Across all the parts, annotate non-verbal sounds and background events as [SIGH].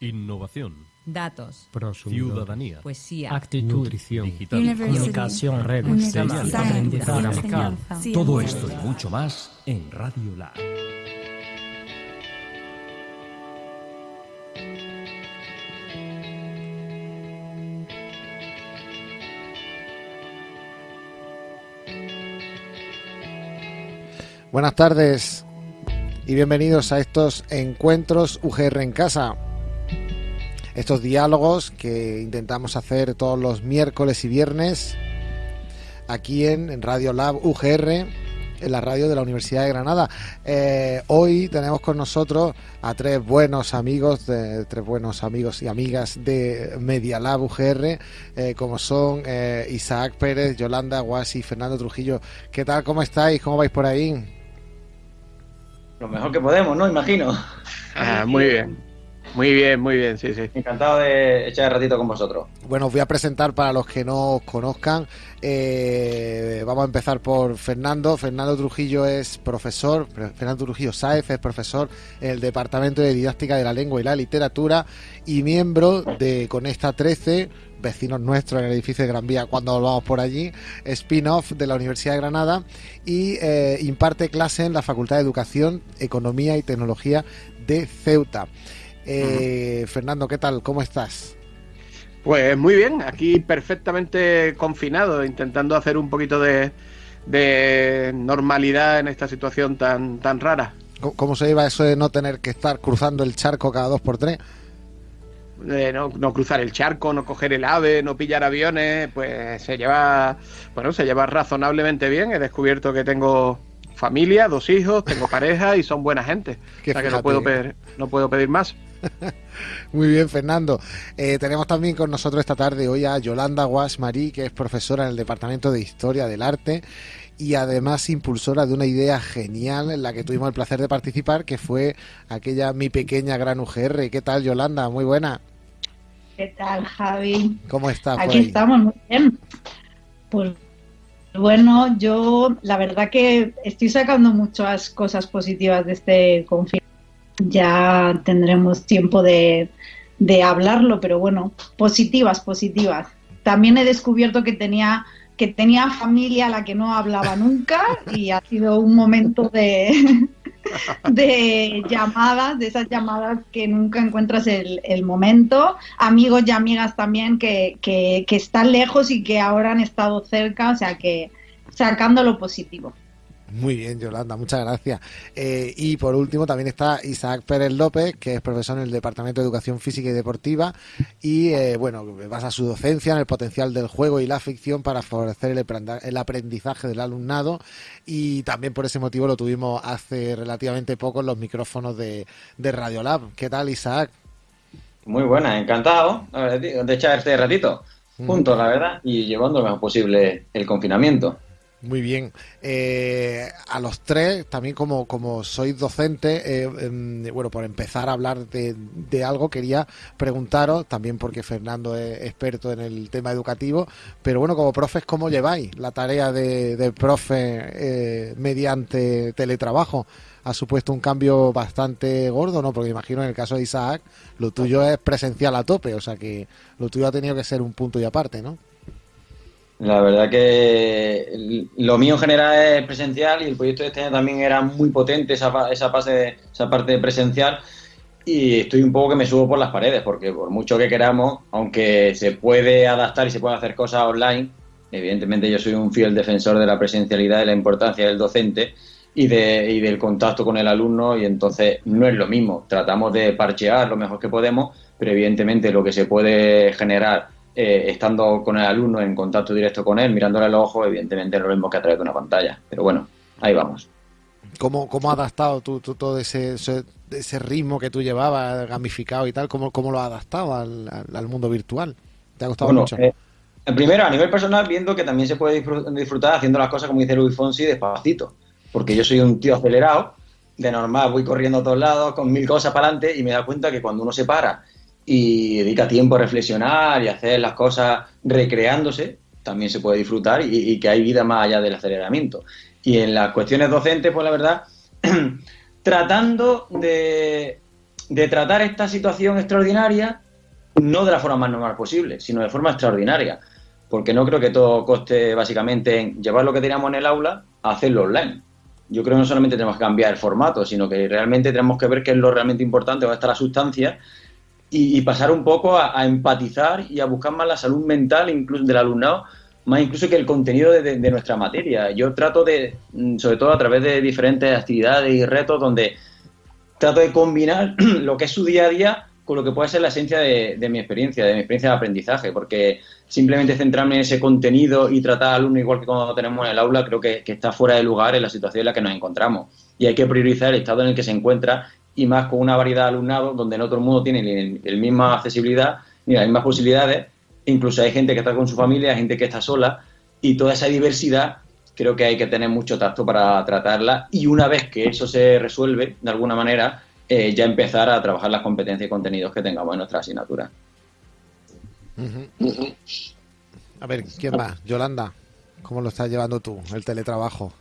Innovación. Datos. Ciudadanía. Poesía. Actitud. Nutrición. Digital. Comunicación. Universidad. Aprendizaje. Enseñanza. Todo esto y mucho más en Radio Lab. Buenas tardes y bienvenidos a estos encuentros UGR en casa. Estos diálogos que intentamos hacer todos los miércoles y viernes aquí en, Radio Lab UGR, en la radio de la Universidad de Granada. Eh, hoy tenemos con nosotros a tres buenos amigos, de, tres buenos amigos y amigas de Media Lab UGR, eh, como son eh, Isaac Pérez, Yolanda Guasi y Fernando Trujillo. ¿Qué tal? ¿Cómo estáis? ¿Cómo vais por ahí? Lo mejor que podemos, ¿no? Imagino. Ah, muy bien. Muy bien, muy bien, sí, sí. Encantado de echar el ratito con vosotros. Bueno, os voy a presentar para los que no os conozcan. Eh, vamos a empezar por Fernando. Fernando Trujillo es profesor, Fernando Trujillo Sáez es profesor en el Departamento de Didáctica de la Lengua y la Literatura y miembro de Conecta 13, vecinos nuestros en el edificio de Gran Vía cuando volvamos por allí, spin-off de la Universidad de Granada y eh, imparte clase en la Facultad de Educación, Economía y Tecnología de Ceuta. Eh, Fernando, ¿qué tal? ¿Cómo estás? Pues muy bien, aquí perfectamente confinado, intentando hacer un poquito de, de normalidad en esta situación tan, tan rara. ¿Cómo, se lleva eso de no tener que estar cruzando el charco cada dos por tres? Eh, no, no cruzar el charco, no coger el ave, no pillar aviones, pues se lleva, bueno, se lleva razonablemente bien. He descubierto que tengo familia, dos hijos, tengo [LAUGHS] pareja y son buena gente. O sea que no puedo pedir, no puedo pedir más. Muy bien, Fernando. Eh, tenemos también con nosotros esta tarde hoy a Yolanda Guas Marí, que es profesora en el Departamento de Historia del Arte y además impulsora de una idea genial en la que tuvimos el placer de participar, que fue aquella Mi Pequeña Gran UGR. ¿Qué tal, Yolanda? Muy buena. ¿Qué tal, Javi? ¿Cómo estás? Aquí ahí? estamos, muy bien. Pues bueno, yo la verdad que estoy sacando muchas cosas positivas de este confinamiento. Ya tendremos tiempo de, de hablarlo, pero bueno, positivas, positivas. También he descubierto que tenía que tenía familia a la que no hablaba [LAUGHS] nunca y ha sido un momento de, [LAUGHS] de llamadas, de esas llamadas que nunca encuentras el, el momento, amigos y amigas también que, que, que están lejos y que ahora han estado cerca, o sea que sacando lo positivo. Muy bien, Yolanda, muchas gracias. Eh, y por último también está Isaac Pérez López, que es profesor en el Departamento de Educación Física y Deportiva y, eh, bueno, basa su docencia en el potencial del juego y la ficción para favorecer el, aprendizaje del alumnado y también por ese motivo lo tuvimos hace relativamente poco en los micrófonos de, de Radiolab. ¿Qué tal, Isaac? Muy buena, encantado de echar este ratito juntos, la verdad, y llevando lo mejor posible el confinamiento. Muy bien. Eh, a los tres, también como, como sois docentes, eh, em, bueno, por empezar a hablar de, de algo, quería preguntaros, también porque Fernando es experto en el tema educativo, pero bueno, como profes, ¿cómo lleváis la tarea de, de profe eh, mediante teletrabajo? Ha supuesto un cambio bastante gordo, ¿no? Porque imagino en el caso de Isaac, lo tuyo es presencial a tope, o sea que lo tuyo ha tenido que ser un punto y aparte, ¿no? La verdad que lo mío en general es presencial y el proyecto de este año también era muy potente esa, esa, fase, esa parte presencial. Y estoy un poco que me subo por las paredes porque por mucho que queramos, aunque se puede adaptar y se puede hacer cosas online, evidentemente yo soy un fiel defensor de la presencialidad y la importancia del docente y, de, y del contacto con el alumno y entonces no es lo mismo, tratamos de parchear lo mejor que podemos, pero evidentemente lo que se puede generar eh, estando con el alumno en contacto directo con él, mirándole los ojos, evidentemente no lo mismo que a través de una pantalla. Pero bueno, ahí vamos. ¿Cómo, cómo has adaptado tú, tú todo ese, ese, ese ritmo que tú llevabas, gamificado y tal? ¿Cómo, cómo lo has adaptado al, al- al mundo virtual? ¿Te ha gustado Bueno, mucho? eh, primero, a nivel personal, viendo que también se puede disfr- disfrutar haciendo las cosas como dice Luis Fonsi, despacito. Porque yo soy un tío acelerado, de normal voy corriendo a todos lados con mil cosas para adelante y me da cuenta que cuando uno se para y dedica tiempo a reflexionar y hacer las cosas recreándose, también se puede disfrutar y, que hay vida más allá del aceleramiento. Y en las cuestiones docentes, pues la verdad, [CLEARS THROAT] tratando de de tratar esta situación extraordinaria no de la forma más normal posible, sino de forma extraordinaria. Porque no creo que todo coste básicamente en llevar lo que teníamos en el aula a hacerlo online. Yo creo que no solamente tenemos que cambiar el formato, sino que realmente tenemos que ver qué es lo realmente importante, dónde está la sustancia, y, pasar un poco a, empatizar y a buscar más la salud mental incluso del alumnado, más incluso que el contenido de, nuestra materia. Yo trato de, mm, sobre todo a través de diferentes actividades y retos, donde trato de combinar [CLEARS THROAT] lo que es su día a día con lo que puede ser la esencia de, mi experiencia, de mi experiencia de aprendizaje, porque simplemente centrarme en ese contenido y tratar al alumno igual que cuando tenemos en el aula, creo que, que, está fuera de lugar en la situación en la que nos encontramos. Y hay que priorizar el estado en el que se encuentra y más con una variedad de alumnado donde no todo el mundo tiene la misma accesibilidad ni las mismas posibilidades. Incluso hay gente que está con su familia, hay gente que está sola y toda esa diversidad creo que hay que tener mucho tacto para tratarla y una vez que eso se resuelve de alguna manera, eh, ya empezar a trabajar las competencias y contenidos que tengamos en nuestra asignatura. Uh -huh. Uh -huh. A ver, ¿quién más? Yolanda, ¿cómo lo estás llevando tú, el teletrabajo?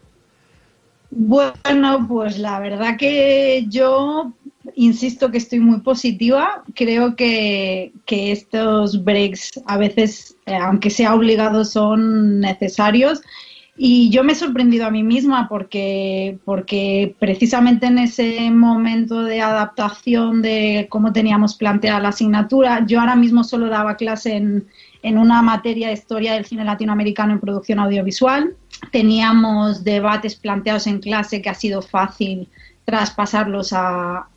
Bueno, pues la verdad que yo insisto que estoy muy positiva. Creo que, que estos breaks a veces, eh, aunque sea obligado, son necesarios. Y yo me he sorprendido a mí misma porque, porque precisamente en ese momento de adaptación de cómo teníamos planteada la asignatura, yo ahora mismo solo daba clase en, en una materia de historia del cine latinoamericano en producción audiovisual. Teníamos debates planteados en clase que ha sido fácil traspasarlos a,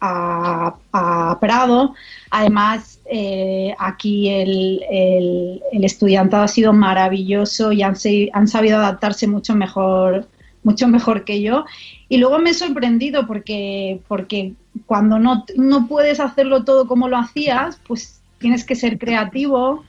Prado. Además, eh, aquí el, el, el, estudiantado ha sido maravilloso y han, han, sabido adaptarse mucho mejor, mucho mejor que yo. Y luego me he sorprendido porque, porque cuando no, no puedes hacerlo todo como lo hacías, pues tienes que ser creativo.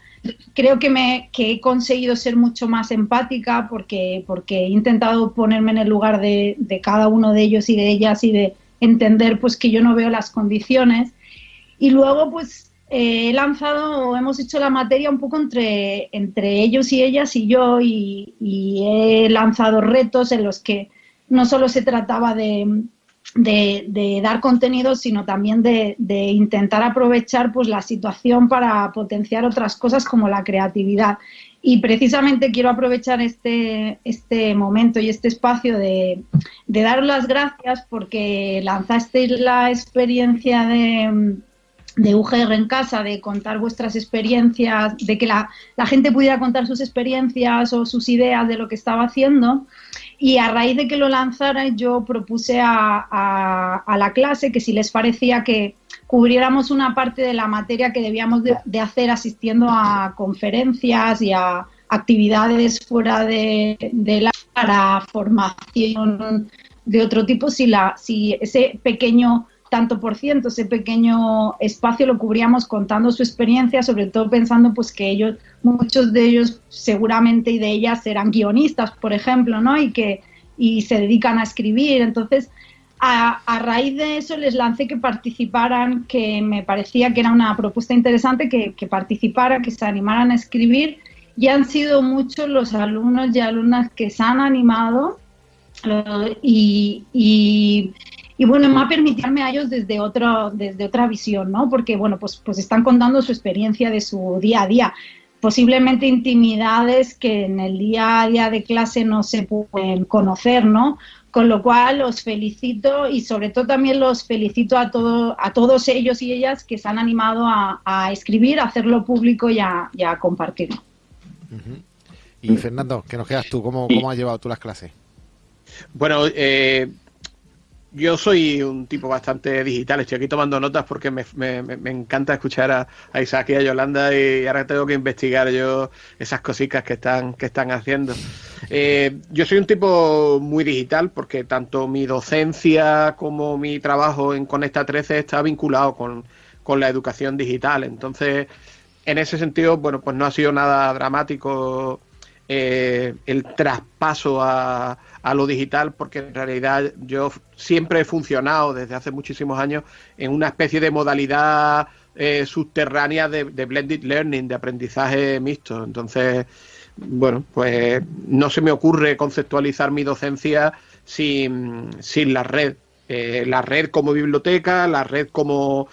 Creo que, me, que he conseguido ser mucho más empática porque, porque he intentado ponerme en el lugar de, de cada uno de ellos y de ellas y de entender pues que yo no veo las condiciones. Y luego pues eh, he lanzado, hemos hecho la materia un poco entre, entre ellos y ellas y yo y, y, he lanzado retos en los que no solo se trataba de, de, dar contenido, sino también de, intentar aprovechar pues, la situación para potenciar otras cosas como la creatividad. Y precisamente quiero aprovechar este, este momento y este espacio de, de dar las gracias porque lanzasteis la experiencia de de UGR en casa, de contar vuestras experiencias, de que la, la, gente pudiera contar sus experiencias o sus ideas de lo que estaba haciendo. Y a raíz de que lo lanzara, yo propuse a, a, la clase que si les parecía que cubriéramos una parte de la materia que debíamos de, de hacer asistiendo a conferencias y a actividades fuera de, de la para formación de otro tipo, si, la, si ese pequeño tanto por ciento, ese pequeño espacio lo cubríamos contando su experiencia, sobre todo pensando pues que ellos, muchos de ellos seguramente y de ellas eran guionistas, por ejemplo, ¿no? Y que y se dedican a escribir. Entonces, a, raíz de eso les lancé que participaran, que me parecía que era una propuesta interesante, que, que participaran, que se animaran a escribir. Y han sido muchos los alumnos y alumnas que se han animado y y bueno, me ha permitirme a ellos desde, otro, desde otra visión, ¿no? Porque, bueno, pues, pues están contando su experiencia de su día a día, posiblemente intimidades que en el día a día de clase no se pueden conocer, ¿no? Con lo cual los felicito y sobre todo también los felicito a, todo, a todos ellos y ellas que se han animado a, a escribir, a hacerlo público y a, y a compartirlo. Uh -huh. Y Fernando, ¿qué nos quedas tú? ¿Cómo, cómo has llevado tú las clases? Bueno, eh, yo soy un tipo bastante digital, estoy aquí tomando notas porque me, me, me encanta escuchar a, Isaac y a Yolanda y ahora tengo que investigar yo esas cositas que están, que están haciendo. Eh, yo soy un tipo muy digital porque tanto mi docencia como mi trabajo en Conecta 13 está vinculado con, con la educación digital. Entonces, en ese sentido, bueno, pues no ha sido nada dramático eh, el traspaso a, a, lo digital, porque en realidad yo siempre he funcionado desde hace muchísimos años en una especie de modalidad eh, subterránea de, de, blended learning, de aprendizaje mixto. Entonces, bueno, pues no se me ocurre conceptualizar mi docencia sin, sin la red. Eh, la red como biblioteca, la red como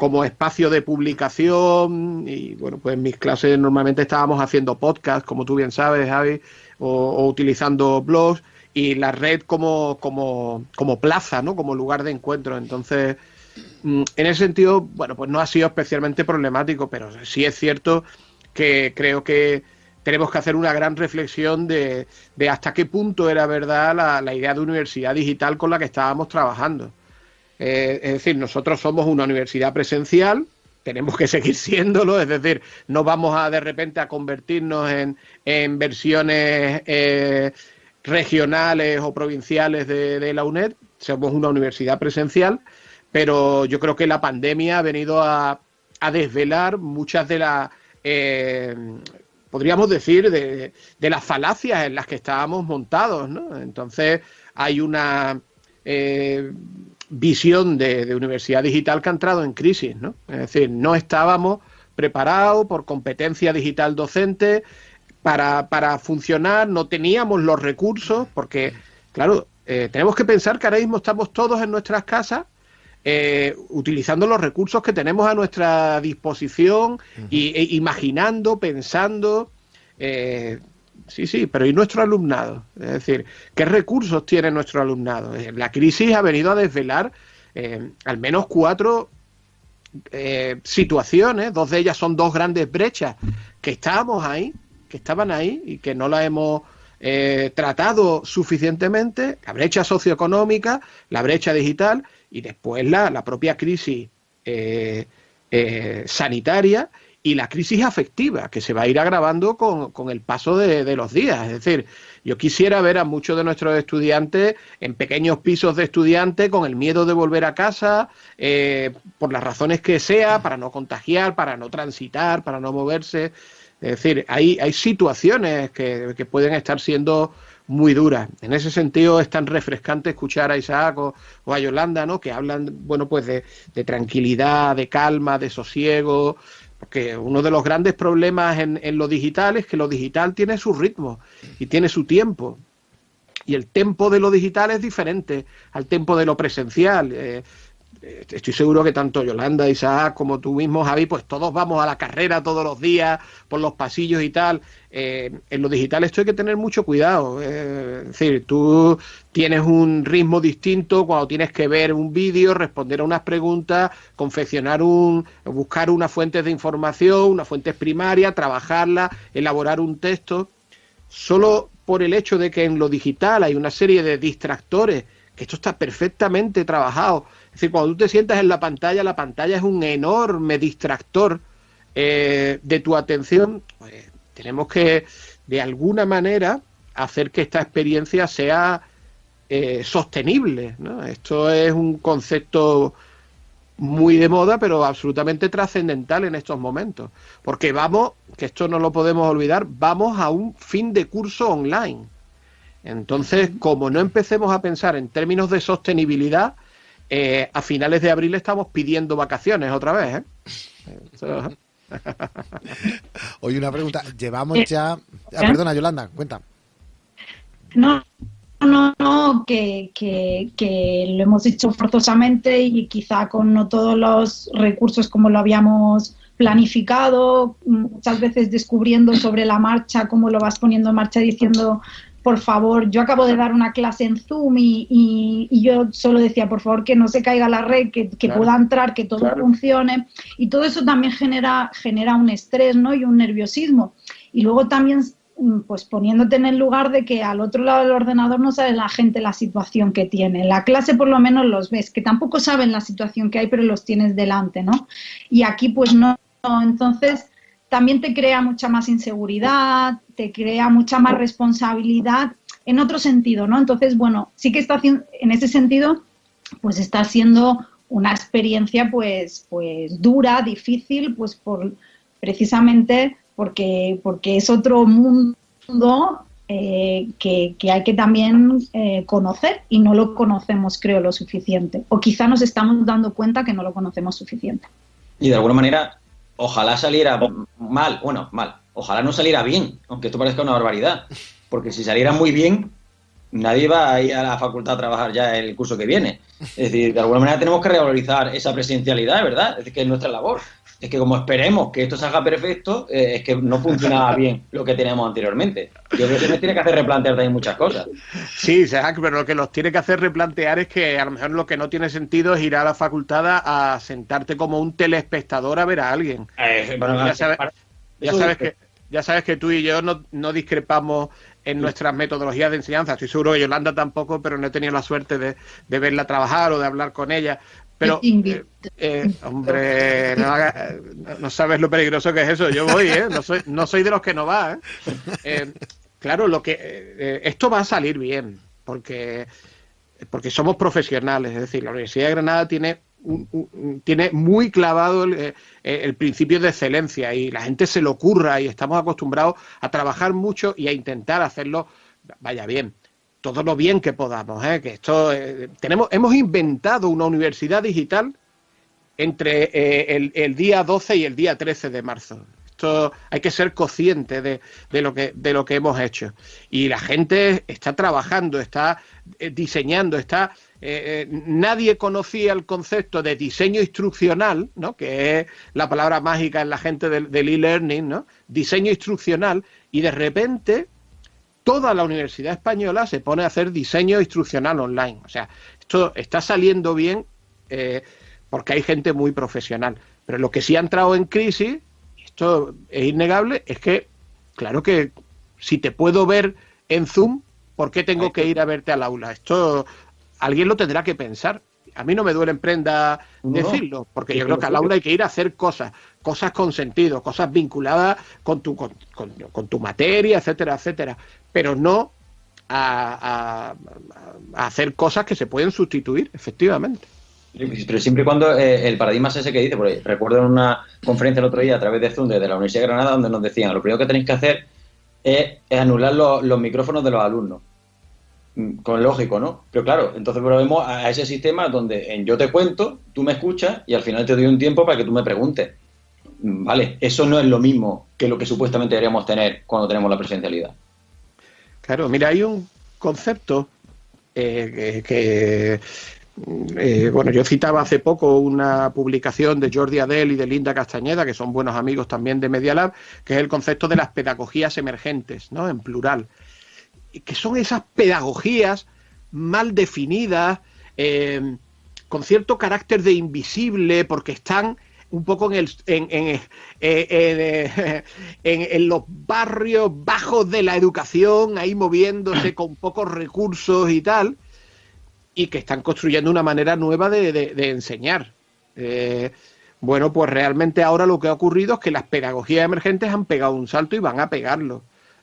como espacio de publicación y bueno, pues en mis clases normalmente estábamos haciendo podcast, como tú bien sabes, Javi, o, utilizando blogs y la red como, como, como plaza, ¿no? Como lugar de encuentro. Entonces, mm, en ese sentido, bueno, pues no ha sido especialmente problemático, pero sí es cierto que creo que tenemos que hacer una gran reflexión de, de hasta qué punto era verdad la idea de universidad digital con la que estábamos trabajando eh, es decir, nosotros somos una universidad presencial, tenemos que [LAUGHS] seguir siéndolo, es decir, no vamos a de repente a convertirnos en, versiones eh, regionales o provinciales de, la UNED, somos una universidad presencial, pero yo creo que la pandemia ha venido a, desvelar muchas de las, eh, podríamos decir, de, de, las falacias en las que estábamos montados, ¿no? Entonces hay una visión de, universidad digital que ha entrado en crisis, ¿no? Es decir, no estábamos preparados por competencia digital docente para, para funcionar, no teníamos los recursos, porque, claro, eh, tenemos que pensar que ahora mismo estamos todos en nuestras casas eh, utilizando los recursos que tenemos a nuestra disposición y, e imaginando, pensando. Eh, Sí, sí, pero ¿y nuestro alumnado? Es decir, ¿qué recursos tiene nuestro alumnado? Eh, la crisis ha venido a desvelar eh, al menos cuatro eh, situaciones, dos de ellas son dos grandes brechas que estábamos ahí, que estaban ahí y que no las hemos tratado suficientemente, la brecha socioeconómica, la brecha digital y después la, la propia crisis sanitaria y la crisis afectiva, que se va a ir agravando con, el paso de, los días. Es decir, yo quisiera ver a muchos de nuestros estudiantes en pequeños pisos de estudiantes con el miedo de volver a casa, eh, por las razones que sea, para no contagiar, para no transitar, para no moverse. Es decir, hay, hay situaciones que, pueden estar siendo muy duras. En ese sentido es tan refrescante escuchar a Isaac o, a Yolanda, ¿no? Que hablan, bueno, pues de, de tranquilidad, de calma, de sosiego, porque uno de los grandes problemas en, lo digital es que lo digital tiene su ritmo y tiene su tiempo. Y el tiempo de lo digital es diferente al tiempo de lo presencial. Eh, estoy seguro que tanto Yolanda, Isaac como tú mismo, Javi, pues todos vamos a la carrera todos los días, por los pasillos y tal. Eh, en lo digital esto hay que tener mucho cuidado. es decir, tú tienes un ritmo distinto cuando tienes que ver un vídeo, responder a unas preguntas, confeccionar un, buscar unas fuentes de información, unas fuentes primarias, trabajarla, elaborar un texto. Solo por el hecho de que en lo digital hay una serie de distractores, que esto está perfectamente trabajado es decir, cuando tú te sientas en la pantalla, la pantalla es un enorme distractor eh, de tu atención. Pues, tenemos que, de alguna manera, hacer que esta experiencia sea eh, sostenible. Esto es un concepto muy de moda, pero absolutamente trascendental en estos momentos. Porque vamos, que esto no lo podemos olvidar, vamos a un fin de curso online. Entonces, como no empecemos a pensar en términos de sostenibilidad, eh, a finales de abril estamos pidiendo vacaciones otra vez. ¿eh? [LAUGHS] Oye, una pregunta. Llevamos eh, ya. Ah, perdona, Yolanda, cuenta. No, no, no, que, que, lo hemos hecho forzosamente y quizá con no todos los recursos como lo habíamos planificado, muchas veces descubriendo sobre la marcha cómo lo vas poniendo en marcha diciendo por favor, yo acabo de dar una clase en Zoom y, yo solo decía, por favor, que no se caiga la red, que, pueda entrar, que todo funcione. Y todo eso también genera, genera un estrés ¿no? y un nerviosismo. Y luego también mm, pues poniéndote en el lugar de que al otro lado del ordenador no sabe la gente la situación que tiene. En la clase por lo menos los ves, que tampoco saben la situación que hay, pero los tienes delante, ¿no? Y aquí pues no. Entonces también te crea mucha más inseguridad, te crea mucha más responsabilidad en otro sentido, ¿no? Entonces, bueno, sí que está haciendo, en ese sentido, pues está siendo una experiencia pues, pues dura, difícil, pues por precisamente porque, porque es otro mundo eh, que, hay que también eh, conocer y no lo conocemos, creo, lo suficiente. O quizá nos estamos dando cuenta que no lo conocemos suficiente. Y de alguna manera, ojalá saliera mal, bueno, mal, ojalá no saliera bien, aunque esto parezca una barbaridad, porque si saliera muy bien, nadie va a ir a la facultad a trabajar ya el curso que viene. Es decir, de alguna manera tenemos que revalorizar esa presencialidad, ¿verdad? Es decir, que es nuestra labor. Es que como esperemos que esto salga perfecto, eh, es que no funcionaba [LAUGHS] bien lo que teníamos anteriormente. Yo creo que me tiene que hacer replantear también muchas cosas. Sí, Isaac, pero lo que los tiene que hacer replantear es que a lo mejor lo que no tiene sentido es ir a la facultad a sentarte como un telespectador a ver a alguien. Eh, bueno, ya, sabes, ya sabes que ya sabes que tú y yo no, no discrepamos en nuestras metodologías de enseñanza. Estoy seguro que Yolanda tampoco, pero no he tenido la suerte de, de verla trabajar o de hablar con ella. Pero, [LAUGHS] eh, eh, hombre, no, haga- no sabes lo peligroso que es eso. Yo voy, ¿eh? No soy, no soy de los que no va, ¿eh? Eh, claro, lo que esto va a salir bien, porque, porque somos profesionales. Es decir, la Universidad de Granada tiene, un- un- tiene muy clavado el, el principio de excelencia y la gente se lo ocurra y estamos acostumbrados a trabajar mucho y a intentar hacerlo, vaya bien todo lo bien que podamos, ¿eh? que esto eh, tenemos hemos inventado una universidad digital entre eh, el, día 12 y el día 13 de marzo. Esto hay que ser consciente de, de lo que de lo que hemos hecho y la gente está trabajando, está eh, diseñando, está nadie conocía el concepto de diseño instruccional, ¿no? que es la palabra mágica en la gente del, del e-learning, ¿no? diseño instruccional, y de repente toda la Universidad Española se pone a hacer diseño instruccional online. O sea, esto está saliendo bien eh, porque hay gente muy profesional. Pero lo que sí ha entrado en crisis, y esto es innegable, es que, claro que si te puedo ver en Zoom, ¿por qué tengo que ir a verte al aula? Esto alguien lo tendrá que pensar. A mí no me duele en prenda No. decirlo, porque yo creo que al aula hay que ir a hacer cosas, cosas con sentido, cosas vinculadas con tu, con, con- con tu materia, etcétera, etcétera, pero no a, hacer cosas que se pueden sustituir, efectivamente. Pero siempre y cuando eh, el paradigma es ese que dice, porque recuerdo en una conferencia el otro día a través de Zoom desde la Universidad de Granada donde nos decían, lo primero que tenéis que hacer es, anular los, micrófonos de los alumnos. Mm, Con lógico, ¿no? Pero claro, entonces volvemos a a ese sistema donde en yo te cuento, tú me escuchas y al final te doy un tiempo para que tú me preguntes. Mm, Vale, eso no es lo mismo que lo que supuestamente deberíamos tener cuando tenemos la presencialidad. Claro, mira, hay un concepto eh, que, eh, bueno, yo citaba hace poco una publicación de Jordi Adel y de Linda Castañeda, que son buenos amigos también de Media Lab, que es el concepto de las pedagogías emergentes, ¿no? En plural. Que son esas pedagogías mal definidas, eh, con cierto carácter de invisible, porque están un poco en, el, en, en, eh, en, eh, [LAUGHS] en- en los barrios bajos de la educación, ahí moviéndose [CLEARS THROAT] con pocos recursos y tal, y que están construyendo una manera nueva de, de- de enseñar. Eh, bueno, pues realmente ahora lo que ha ocurrido es que las pedagogías emergentes han pegado un salto y van a pegarlo,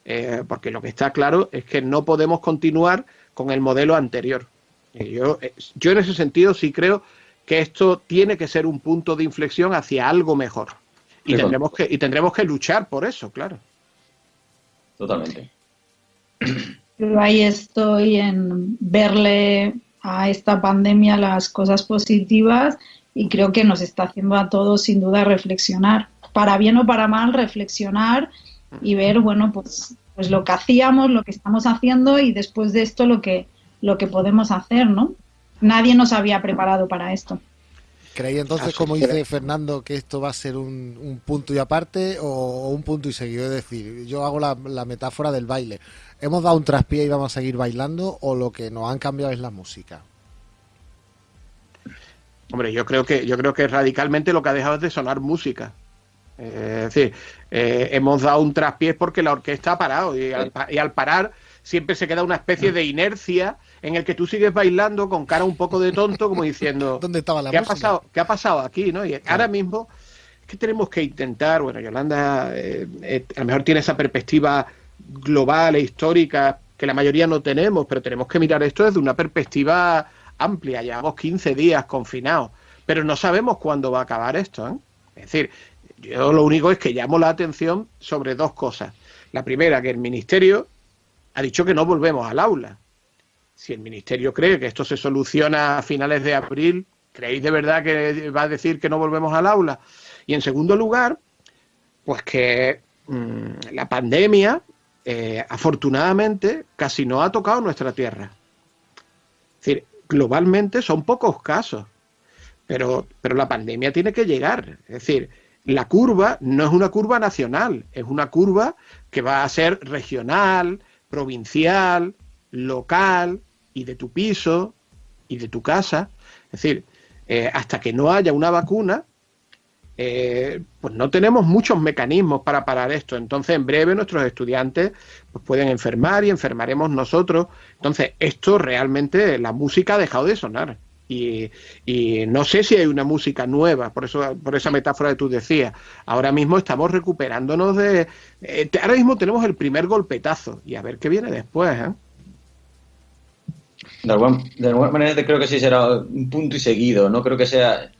Eh, porque lo que está claro es que no podemos continuar con el modelo anterior. Yo, yo en ese sentido sí creo que esto tiene que ser un punto de inflexión hacia algo mejor. Y tendremos que, y tendremos que luchar por eso, claro. Totalmente. Yo ahí estoy en verle a esta pandemia las cosas positivas y creo que nos está haciendo a todos sin duda reflexionar, para bien o para mal, reflexionar y ver, bueno, pues, pues lo que hacíamos, lo que estamos haciendo y después de esto lo que, lo que podemos hacer, ¿no? Nadie nos había preparado para esto. ¿Creéis entonces, como dice Fernando, que esto va a ser un, un punto y aparte o, o un punto y seguido? Es decir, yo hago la, la metáfora del baile. ¿Hemos dado un traspié y vamos a seguir bailando o lo que nos han cambiado es la música? Hombre, yo creo que yo creo que radicalmente lo que ha dejado es de sonar música. Eh, es decir, eh, hemos dado un traspiés porque la orquesta ha parado y al, pa- y al parar siempre se queda una especie de inercia en el que tú sigues bailando con cara un poco de tonto, como diciendo, [LAUGHS] ¿Dónde estaba la ¿qué ha pasado? ¿Qué ha pasado aquí? ¿no? Y ahora mismo es que tenemos que intentar, bueno, Yolanda eh, eh, a lo mejor tiene esa perspectiva global e histórica que la mayoría no tenemos, pero tenemos que mirar esto desde una perspectiva amplia. Llevamos 15 días confinados, pero no sabemos cuándo va a acabar esto. ¿eh? Es decir, yo lo único es que llamo la atención sobre dos cosas. La primera, que el Ministerio ha dicho que no volvemos al aula. Si el Ministerio cree que esto se soluciona a finales de abril, ¿creéis de verdad que va a decir que no volvemos al aula? Y en segundo lugar, pues que mm, la pandemia eh, afortunadamente casi no ha tocado nuestra tierra. Es decir, globalmente son pocos casos, pero, pero la pandemia tiene que llegar. Es decir, la curva no es una curva nacional, es una curva que va a ser regional, provincial, local y de tu piso y de tu casa. Es decir, eh, hasta que no haya una vacuna, eh, pues no tenemos muchos mecanismos para parar esto. Entonces, en breve nuestros estudiantes pues pueden enfermar y enfermaremos nosotros. Entonces, esto realmente, la música ha dejado de sonar. Y, no sé si hay una música nueva, por eso, por esa metáfora que tú decías. Ahora mismo estamos recuperándonos de. Eh, ahora mismo tenemos el primer golpetazo y a ver qué viene después. ¿eh? De, alguna, manera creo que sí será un punto y seguido. No creo que sea.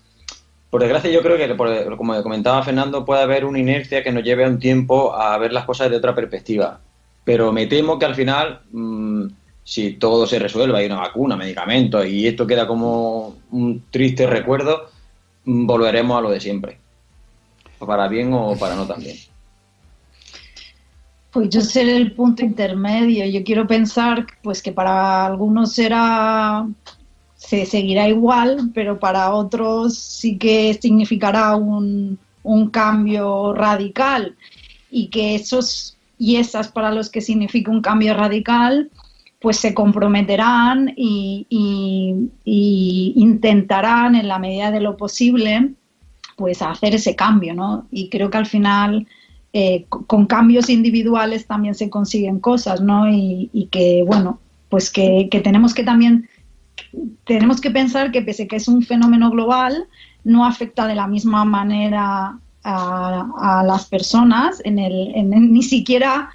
Por desgracia, yo creo que, como comentaba Fernando, puede haber una inercia que nos lleve a un tiempo a ver las cosas de otra perspectiva. Pero me temo que al final. Mm, si todo se resuelve, hay una vacuna, medicamentos y esto queda como un triste recuerdo, mm, volveremos a lo de siempre. Para bien o para no también. Pues yo seré el punto intermedio. Yo quiero pensar pues que para algunos será se seguirá igual, pero para otros sí que significará un, un cambio radical y que esos y esas para los que significa un cambio radical pues se comprometerán y, intentarán en la medida de lo posible pues hacer ese cambio, ¿no? Y creo que al final eh, con cambios individuales también se consiguen cosas, ¿no? Y, que, bueno, pues que, tenemos que también, tenemos que pensar que pese que es un fenómeno global, no afecta de la misma manera a, las personas, en el, ni siquiera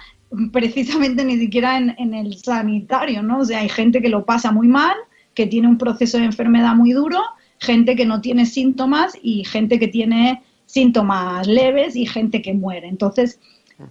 precisamente ni siquiera en, el sanitario, ¿no? O sea, hay gente que lo pasa muy mal, que tiene un proceso de enfermedad muy duro, gente que no tiene síntomas y gente que tiene síntomas leves y gente que muere. Entonces,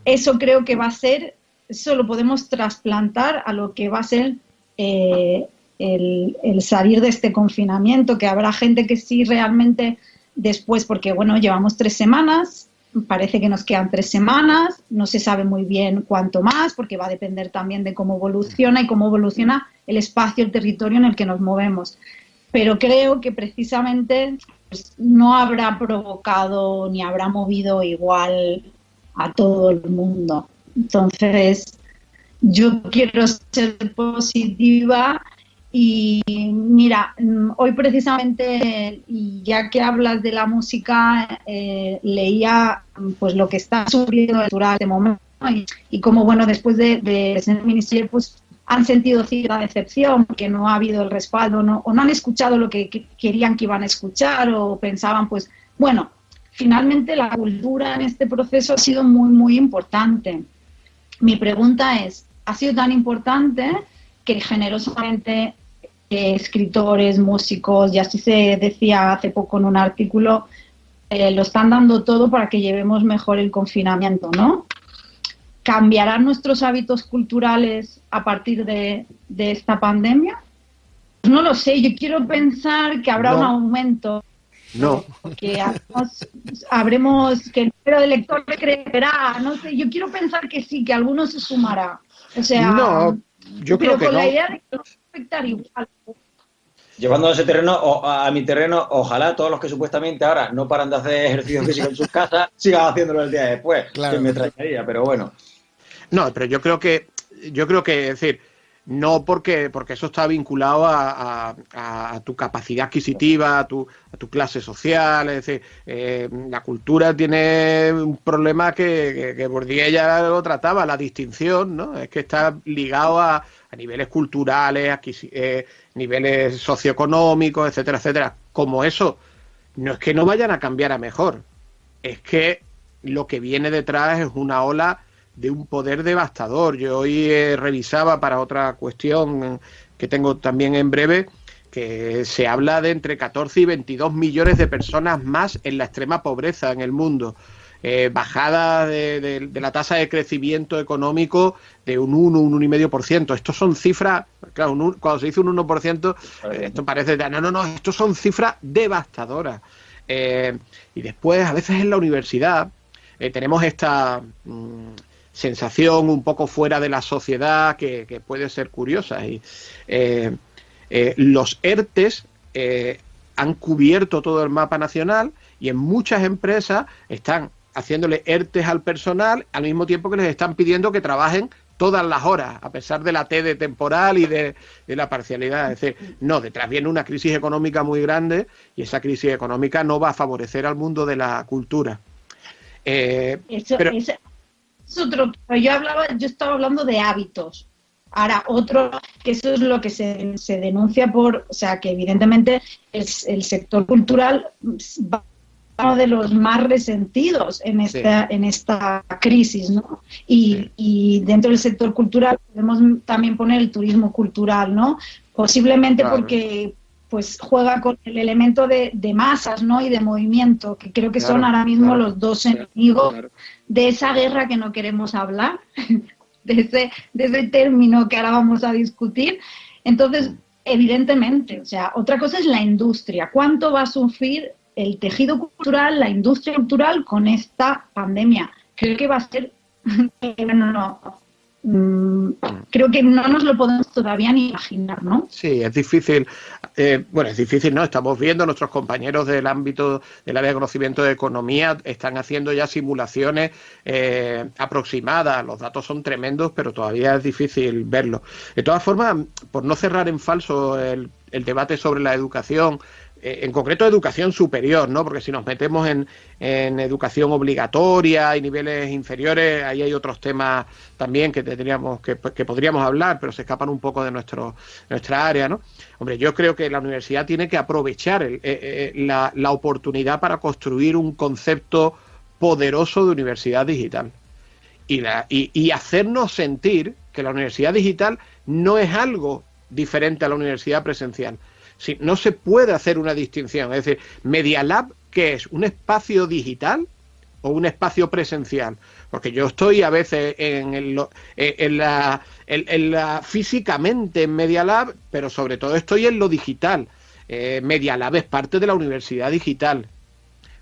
eso creo que va a ser, eso lo podemos trasplantar a lo que va a ser eh, el, el, salir de este confinamiento, que habrá gente que sí realmente después, porque bueno, llevamos tres semanas, Parece que nos quedan tres semanas, no se sabe muy bien cuánto más, porque va a depender también de cómo evoluciona y cómo evoluciona el espacio, el territorio en el que nos movemos. Pero creo que precisamente pues, no habrá provocado ni habrá movido igual a todo el mundo. Entonces, yo quiero ser positiva y mira, mm, hoy precisamente, ya que hablas de la música, eh, leía mm, pues lo que está sucediendo en este momento y, y como bueno, después de, de ser ministerio, pues han sentido cierta decepción porque no ha habido el respaldo o no han escuchado lo que, que, querían que iban a escuchar o pensaban pues, bueno, finalmente la cultura en este proceso ha sido muy, muy importante. Mi pregunta es, ¿ha sido tan importante que generosamente escritores, músicos, y así se decía hace poco en un artículo, eh, lo están dando todo para que llevemos mejor el confinamiento, ¿no? ¿Cambiarán nuestros hábitos culturales a partir de, esta pandemia? No lo sé, yo quiero pensar que habrá un aumento. No. Que habremos, que el número de lectores crecerá, no sé, yo quiero pensar que sí, que alguno se sumará. O sea, no, yo creo que con no. la idea de que afectar igual llevando a ese terreno, a mi terreno, ojalá todos los que supuestamente ahora no paran de hacer ejercicio [LAUGHS] físico en sus casas sigan haciéndolo el día después. Claro. Que me extrañaría, pero bueno. No, pero yo creo que, yo creo que, es decir, no porque, porque eso está vinculado a, tu capacidad adquisitiva, a tu, a tu clase social, es decir, eh, la cultura tiene un problema que, que, que ya lo trataba, la distinción, ¿no? Es que está ligado a, a niveles culturales, eh, niveles socioeconómicos, etcétera, etcétera. Como eso, no es que no vayan a cambiar a mejor, es que lo que viene detrás es una ola de un poder devastador. Yo hoy eh, revisaba para otra cuestión que tengo también en breve, que se habla de entre 14 y 22 millones de personas más en la extrema pobreza en el mundo. Eh, bajada de, la tasa de crecimiento económico de un 1, un 1,5%. Estos son cifras, claro, cuando se dice un 1%, eh, esto parece, no, no, no, estos son cifras devastadoras. Eh, y después, a veces en la universidad, tenemos esta, mm, sensación un poco fuera de la sociedad que, que puede ser curiosa. Y, eh, eh, los ERTES eh, han cubierto todo el mapa nacional y en muchas empresas están haciéndole ERTES al personal al mismo tiempo que les están pidiendo que trabajen todas las horas, a pesar de la T de temporal y de, de, la parcialidad. Es decir, no, detrás viene una crisis económica muy grande y esa crisis económica no va a favorecer al mundo de la cultura. Eh, eso, pero, es, es otro, yo hablaba, yo estaba hablando de hábitos. Ahora, otro, que eso es lo que se, se denuncia por, o sea, que evidentemente es, el sector cultural va uno de los más resentidos en esta, sí. en esta crisis, ¿no? Y, sí. y, dentro del sector cultural podemos también poner el turismo cultural, ¿no? Posiblemente claro. porque pues juega con el elemento de, de, masas, ¿no? Y de movimiento, que creo que claro, son ahora mismo claro, los dos enemigos de esa guerra que no queremos hablar, [LAUGHS] de ese, de ese término que ahora vamos a discutir. Entonces, evidentemente, o sea, otra cosa es la industria. ¿Cuánto va a sufrir el tejido cultural, la industria cultural con esta pandemia? Creo que va a ser, bueno, [LAUGHS] no, mmm, creo que no nos lo podemos todavía ni imaginar, ¿no? Sí, es difícil. Eh, bueno, es difícil, ¿no? Estamos viendo, nuestros compañeros del ámbito del área de conocimiento de economía están haciendo ya simulaciones eh, aproximadas. Los datos son tremendos, pero todavía es difícil verlo. De todas formas, por no cerrar en falso el, el debate sobre la educación, en concreto educación superior, ¿no? Porque si nos metemos en, en, educación obligatoria y niveles inferiores, ahí hay otros temas también que tendríamos que, que, podríamos hablar, pero se escapan un poco de nuestro, nuestra área, ¿no? Hombre, yo creo que la universidad tiene que aprovechar el, eh, eh, la, la oportunidad para construir un concepto poderoso de universidad digital. Y, la, y, y hacernos sentir que la universidad digital no es algo diferente a la universidad presencial, No se puede hacer una distinción. Es decir, Media Lab, ¿qué es? ¿Un espacio digital o un espacio presencial? Porque yo estoy a veces en, el, en, la, en, la, físicamente en Media Lab, pero sobre todo estoy en lo digital. Eh, Media Lab es parte de la universidad digital.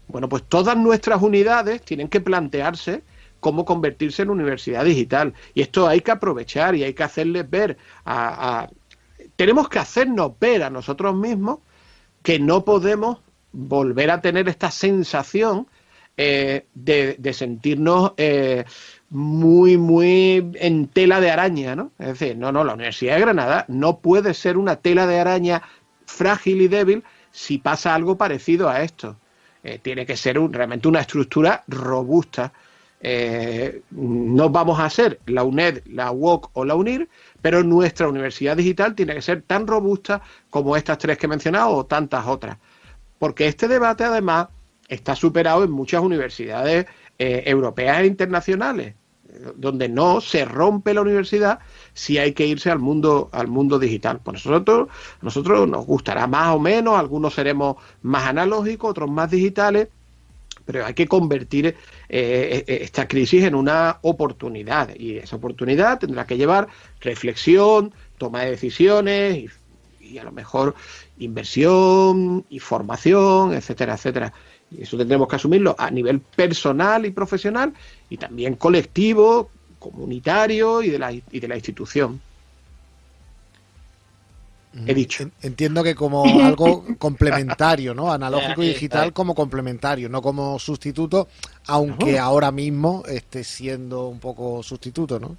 Bueno, pues todas nuestras unidades tienen que plantearse cómo convertirse en universidad digital. Y esto hay que aprovechar y hay que hacerles ver a tenemos que hacernos ver a nosotros mismos que no podemos volver a tener esta sensación eh, de, sentirnos eh, muy, muy en tela de araña, ¿no? Es decir, no, no, la Universidad de Granada no puede ser una tela de araña frágil y débil si pasa algo parecido a esto. Eh, tiene que ser realmente una estructura robusta. Eh, no vamos a ser la UNED, la UOC o la UNIR, pero nuestra universidad digital tiene que ser tan robusta como estas tres que he mencionado o tantas otras. Porque este debate, además, está superado en muchas universidades eh, europeas e internacionales, donde no se rompe la universidad si hay que irse al mundo al mundo digital. Por nosotros, nosotros nos gustará más o menos, algunos seremos más analógicos, otros más digitales, pero hay que convertir eh, esta crisis en una oportunidad y esa oportunidad tendrá que llevar reflexión, toma de decisiones y, y, a lo mejor inversión y formación, etcétera, etcétera. Y eso tendremos que asumirlo a nivel personal y profesional y también colectivo, comunitario y de la, y de la institución. He dicho. Entiendo que como [LAUGHS] algo complementario, ¿no? Analógico y digital como complementario, no como sustituto, aunque no. ahora mismo esté siendo un poco sustituto, ¿no?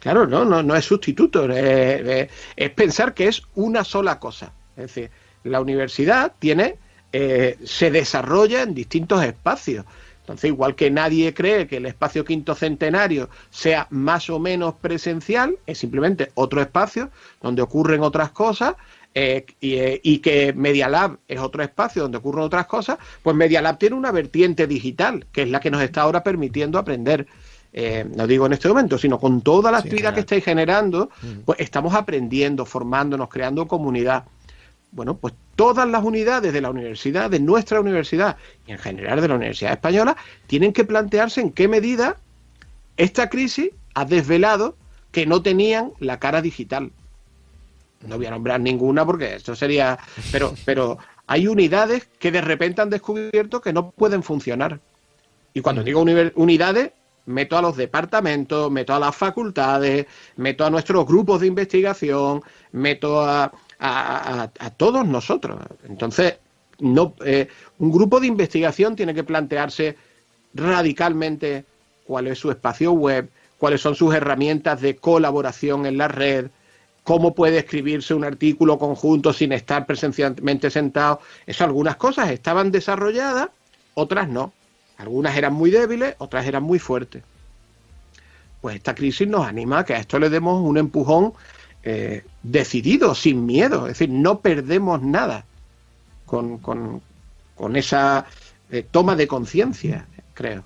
Claro, no, no, no es sustituto, es, es pensar que es una sola cosa. Es decir, la universidad tiene, eh, se desarrolla en distintos espacios. Entonces, igual que nadie cree que el espacio quinto centenario sea más o menos presencial, es simplemente otro espacio donde ocurren otras cosas, eh, y, eh, y, que Media Lab es otro espacio donde ocurren otras cosas, pues Media Lab tiene una vertiente digital, que es la que nos está ahora permitiendo aprender. Eh, no digo en este momento, sino con toda la actividad sí, claro. que estáis generando, pues estamos aprendiendo, formándonos, creando comunidad. Bueno, pues todas las unidades de la universidad, de nuestra universidad y en general de la Universidad Española, tienen que plantearse en qué medida esta crisis ha desvelado que no tenían la cara digital. No voy a nombrar ninguna porque esto sería. Pero, pero hay unidades que de repente han descubierto que no pueden funcionar. Y cuando digo unidades, meto a los departamentos, meto a las facultades, meto a nuestros grupos de investigación, meto a, a, todos nosotros. Entonces, no, eh, un grupo de investigación tiene que plantearse radicalmente cuál es su espacio web, cuáles son sus herramientas de colaboración en la red, cómo puede escribirse un artículo conjunto sin estar presencialmente sentado. Eso algunas cosas estaban desarrolladas, otras no. Algunas eran muy débiles, otras eran muy fuertes. Pues esta crisis nos anima a que a esto le demos un empujón eh, decidido, sin miedo. Es decir, no perdemos nada con, con, con esa eh, toma de conciencia, creo.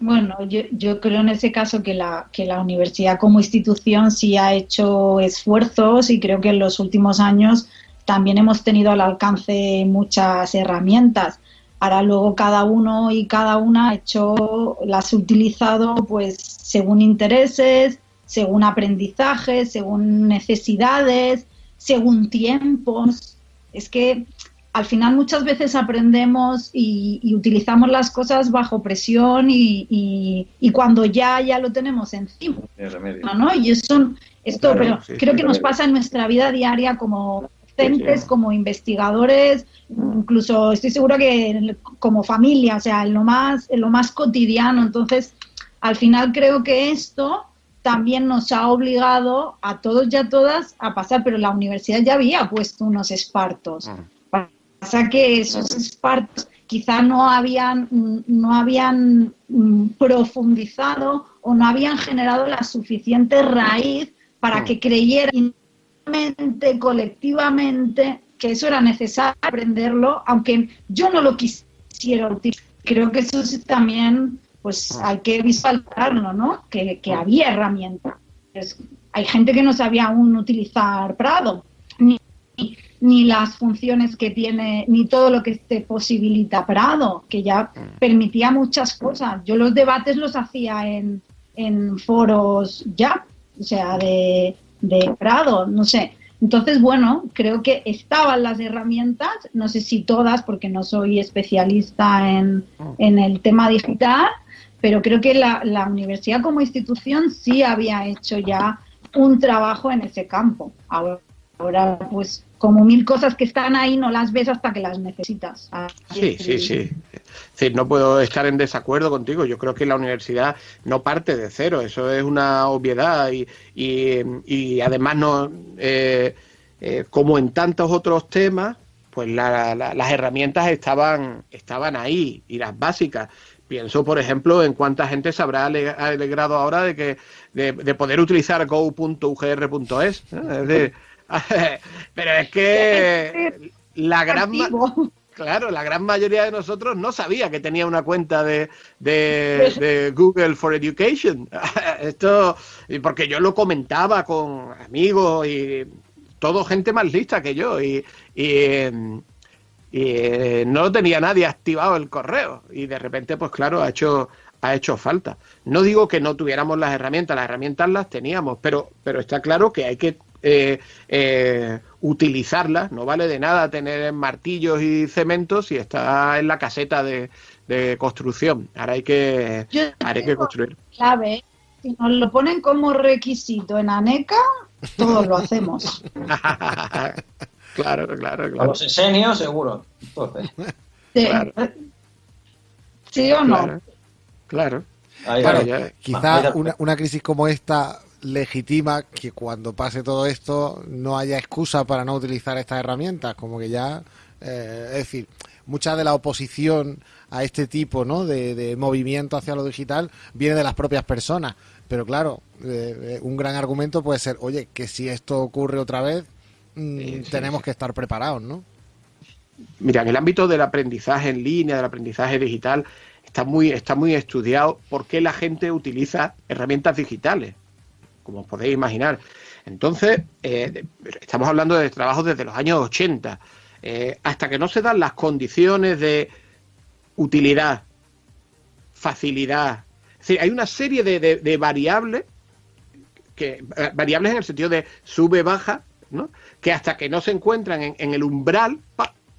Bueno, yo, yo, creo en ese caso que la, que la universidad como institución sí ha hecho esfuerzos y creo que en los últimos años también hemos tenido al alcance muchas herramientas. Ahora luego cada uno y cada una ha hecho, las ha utilizado pues según intereses, según aprendizajes, según necesidades, según tiempos. Es que al final muchas veces aprendemos y, y utilizamos las cosas bajo presión y, y, y, cuando ya ya lo tenemos encima, ¿no? Y eso, esto, claro, pero sí, creo sí, que nos pasa en nuestra vida diaria como docentes, sí, como investigadores, incluso estoy segura que como familia, o sea, en lo más, en lo más cotidiano. Entonces, al final creo que esto también nos ha obligado a todos y a todas a pasar, pero la universidad ya había puesto unos espartos. Uh pasa que esos espartos quizá no habían, no habían profundizado o no habían generado la suficiente raíz para que creyeran colectivamente que eso era necesario aprenderlo, aunque yo no lo quisiera utilizar. Creo que eso también pues hay que visualizarlo, ¿no? Que, que había herramientas. Pues, hay gente que no sabía aún utilizar Prado, ni, ni las funciones que tiene, ni todo lo que te posibilita Prado, que ya permitía muchas cosas. Yo los debates los hacía en, en foros ya, o sea, de, de Prado, no sé. Entonces, bueno, creo que estaban las herramientas, no sé si todas, porque no soy especialista en, en el tema digital, pero creo que la, la, universidad como institución sí había hecho ya un trabajo en ese campo. Ahora, ahora pues como mil cosas que están ahí no las ves hasta que las necesitas. Sí, sí, sí. sí. No puedo estar en desacuerdo contigo. Yo creo que la universidad no parte de cero. Eso es una obviedad y, y, y además no, eh, eh, como en tantos otros temas, pues la, la, las herramientas estaban, estaban ahí y las básicas. Pienso, por ejemplo, en cuánta gente se habrá alegrado ahora de que de, de poder utilizar go.ugr.es. ¿eh? [LAUGHS] Pero es que la gran claro, la gran mayoría de nosotros no sabía que tenía una cuenta de, de, de Google for Education. [LAUGHS] Esto, porque yo lo comentaba con amigos y todo gente más lista que yo y, y, y no tenía nadie activado el correo y de repente pues claro ha hecho ha hecho falta. No digo que no tuviéramos las herramientas, las herramientas las teníamos, pero, pero está claro que hay que eh, eh, utilizarlas. No vale de nada tener martillos y cementos si está en la caseta de, de construcción. Ahora hay que, ahora hay que construir. Clave, si nos lo ponen como requisito en ANECA, todos lo hacemos. [LAUGHS] claro, claro, claro. A los esenios, seguro. Entonces. Sí. Claro. ¿Sí o no? Claro. Claro. Ahí, claro, ya, quizá una, una, crisis como esta legitima que cuando pase todo esto no haya excusa para no utilizar estas herramientas, como que ya, eh, es decir, mucha de la oposición a este tipo ¿no? de, de, movimiento hacia lo digital viene de las propias personas, pero claro, eh, un gran argumento puede ser, oye, que si esto ocurre otra vez, sí, sí, tenemos sí. que estar preparados, ¿no? Mira, en el ámbito del aprendizaje en línea, del aprendizaje digital, está muy, está muy estudiado por qué la gente utiliza herramientas digitales, como os podéis imaginar. Entonces, eh, estamos hablando de trabajos desde los años 80, eh, hasta que no se dan las condiciones de utilidad, facilidad. Es decir, hay una serie de, de, de variables, que, eh, variables en el sentido de sube, baja, que hasta que no se encuentran en, el umbral,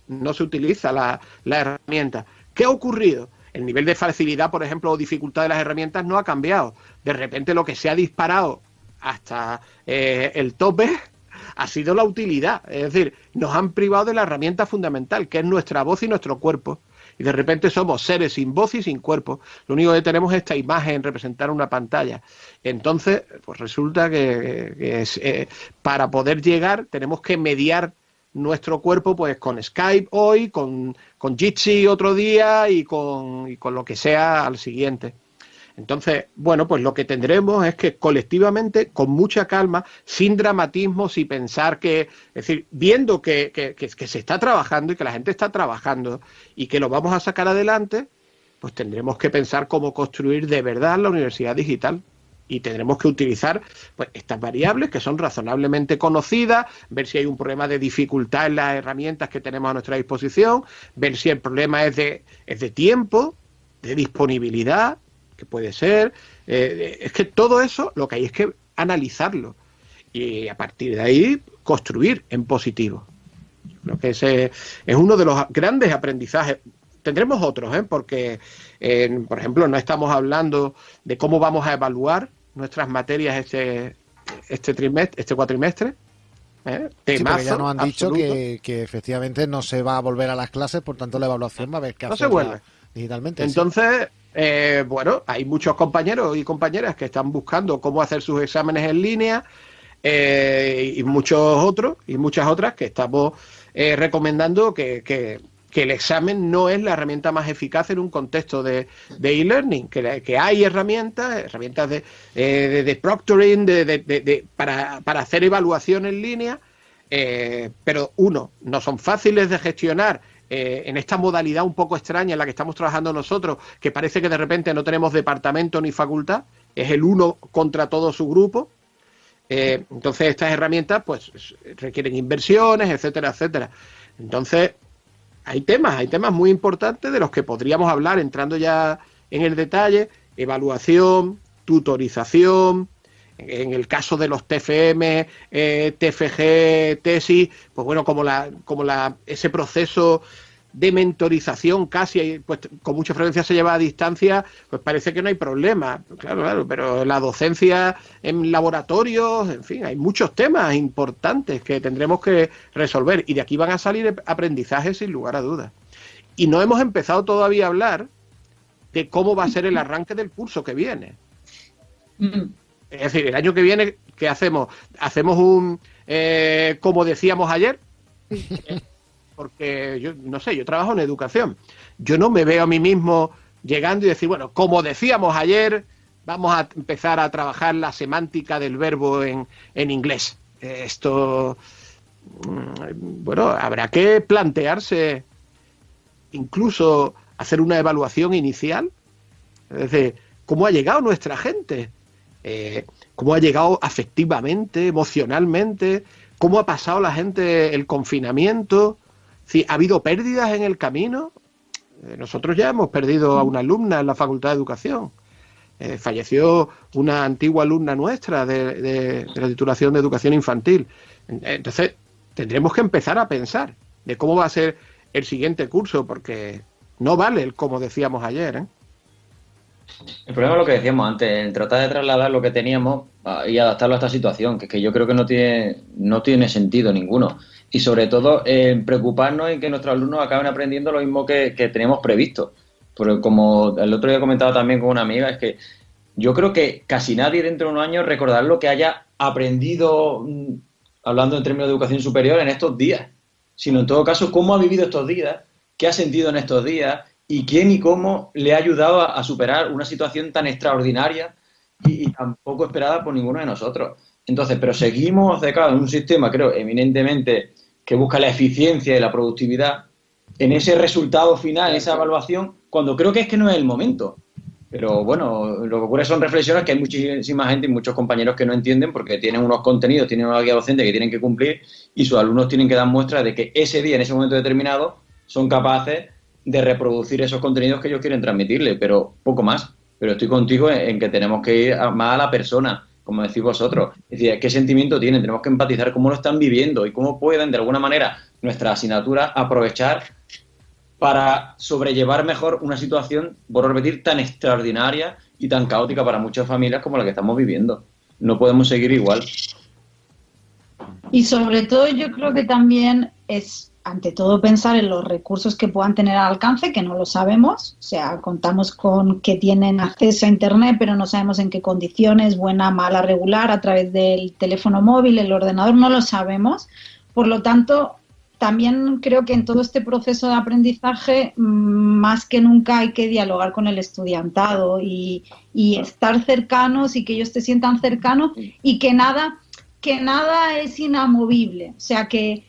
no se utiliza la, la herramienta. ¿Qué ha ocurrido? el nivel de facilidad, por ejemplo, o dificultad de las herramientas no ha cambiado. De repente lo que se ha disparado hasta eh, el tope [LAUGHS] ha sido la utilidad. Es decir, nos han privado de la herramienta fundamental, que es nuestra voz y nuestro cuerpo. Y de repente somos seres sin voz y sin cuerpo. Lo único que tenemos es esta imagen, representar una pantalla. Entonces, pues resulta que, es, eh, para poder llegar tenemos que mediar nuestro cuerpo pues con Skype hoy, con, con Jitsi otro día y con, y con lo que sea al siguiente. Entonces, bueno, pues lo que tendremos es que colectivamente, con mucha calma, sin dramatismo, sin pensar que, es decir, viendo que, que, que, se está trabajando y que la gente está trabajando y que lo vamos a sacar adelante, pues tendremos que pensar cómo construir de verdad la universidad digital. Y tendremos que utilizar pues, estas variables que son razonablemente conocidas, ver si hay un problema de dificultad en las herramientas que tenemos a nuestra disposición, ver si el problema es de, es de tiempo, de disponibilidad, que puede ser. Eh, es que todo eso lo que hay es que analizarlo y a partir de ahí construir en positivo. Creo que ese es uno de los grandes aprendizajes. Tendremos otros, ¿eh? porque, por ejemplo, no estamos hablando de cómo vamos a evaluar nuestras materias este, este trimestre, este cuatrimestre. ¿eh? Sí, ya nos han dicho que, efectivamente no se va a volver a las clases, por tanto la evaluación va a haber que no se vuelve. digitalmente. Entonces, eh, bueno, hay muchos compañeros y compañeras que están buscando cómo hacer sus exámenes en línea eh, y muchos otros y muchas otras que estamos eh, recomendando que, el examen no es la herramienta más eficaz en un contexto de e-learning, que, hay herramientas, herramientas de, de, proctoring, de, para, para, hacer evaluación en línea, pero uno, no son fáciles de gestionar eh, en esta modalidad un poco extraña en la que estamos trabajando nosotros, que parece que de repente no tenemos departamento ni facultad, es el uno contra todo su grupo. Eh, entonces estas herramientas pues requieren inversiones, etcétera, etcétera. Entonces hay temas, hay temas muy importantes de los que podríamos hablar entrando ya en el detalle, evaluación, tutorización, en el caso de los TFM, eh, TFG, tesis, pues bueno, como la, como la, ese proceso de mentorización casi, pues con mucha frecuencia se lleva a distancia, pues parece que no hay problema. Claro, claro, pero la docencia en laboratorios, en fin, hay muchos temas importantes que tendremos que resolver y de aquí van a salir aprendizajes sin lugar a dudas. Y no hemos empezado todavía a hablar de cómo va a ser el arranque del curso que viene. Mm. Es decir, el año que viene, ¿qué hacemos? Hacemos un, eh, como decíamos ayer, [LAUGHS] porque yo no sé, yo trabajo en educación. Yo no me veo a mí mismo llegando y decir, bueno, como decíamos ayer, vamos a empezar a trabajar la semántica del verbo en, en inglés. Esto, mm, bueno, habrá que plantearse incluso hacer una evaluación inicial. Es decir, ¿cómo ha llegado nuestra gente? Eh, cómo ha llegado afectivamente, emocionalmente, cómo ha pasado la gente el confinamiento, si ha habido pérdidas en el camino. Eh, nosotros ya hemos perdido a una alumna en la Facultad de Educación. Eh, falleció una antigua alumna nuestra de, la titulación de educación infantil. Entonces, tendremos que empezar a pensar de cómo va a ser el siguiente curso, porque no vale el como decíamos ayer. ¿eh? El problema es lo que decíamos antes, el tratar de trasladar lo que teníamos ah, y adaptarlo a esta situación, que, que yo creo que no tiene, no tiene sentido ninguno. Y sobre todo, en preocuparnos en que nuestros alumnos acaben aprendiendo lo mismo que, que teníamos previsto. Porque como el otro día comentaba también con una amiga, es que yo creo que casi nadie dentro de unos años recordará lo que haya aprendido, mm, hablando en términos de educación superior, en estos días, sino en todo caso cómo ha vivido estos días, qué ha sentido en estos días y quién y cómo le ha ayudado a, superar una situación tan extraordinaria y, tan poco esperada por ninguno de nosotros. Entonces, pero seguimos de en un sistema, creo, eminentemente que busca la eficiencia y la productividad en ese resultado final, en esa evaluación, cuando creo que es que no es el momento. Pero bueno, lo que ocurre son reflexiones que hay muchísima gente y muchos compañeros que no entienden porque tienen unos contenidos, tienen una guía docente que tienen que cumplir y sus alumnos tienen que dar muestra de que ese día, en ese momento determinado, son capaces de reproducir esos contenidos que ellos quieren transmitirle, pero poco más. Pero estoy contigo en, que tenemos que ir más a la persona, como decís vosotros. Es decir, qué sentimiento tienen, tenemos que empatizar cómo lo están viviendo y cómo pueden, de alguna manera, nuestra asignatura aprovechar para sobrellevar mejor una situación, por repetir, tan extraordinaria y tan caótica para muchas familias como la que estamos viviendo. No podemos seguir igual. Y sobre todo yo creo que también es, ante todo, pensar en los recursos que puedan tener al alcance, que no lo sabemos. O sea, contamos con que tienen acceso a Internet, pero no sabemos en qué condiciones, buena, mala, regular, a través del teléfono móvil, el ordenador, no lo sabemos. Por lo tanto, también creo que en todo este proceso de aprendizaje, mm, más que nunca hay que dialogar con el estudiantado y, y estar cercanos y que ellos te sientan cercanos y que nada que nada es inamovible. O sea que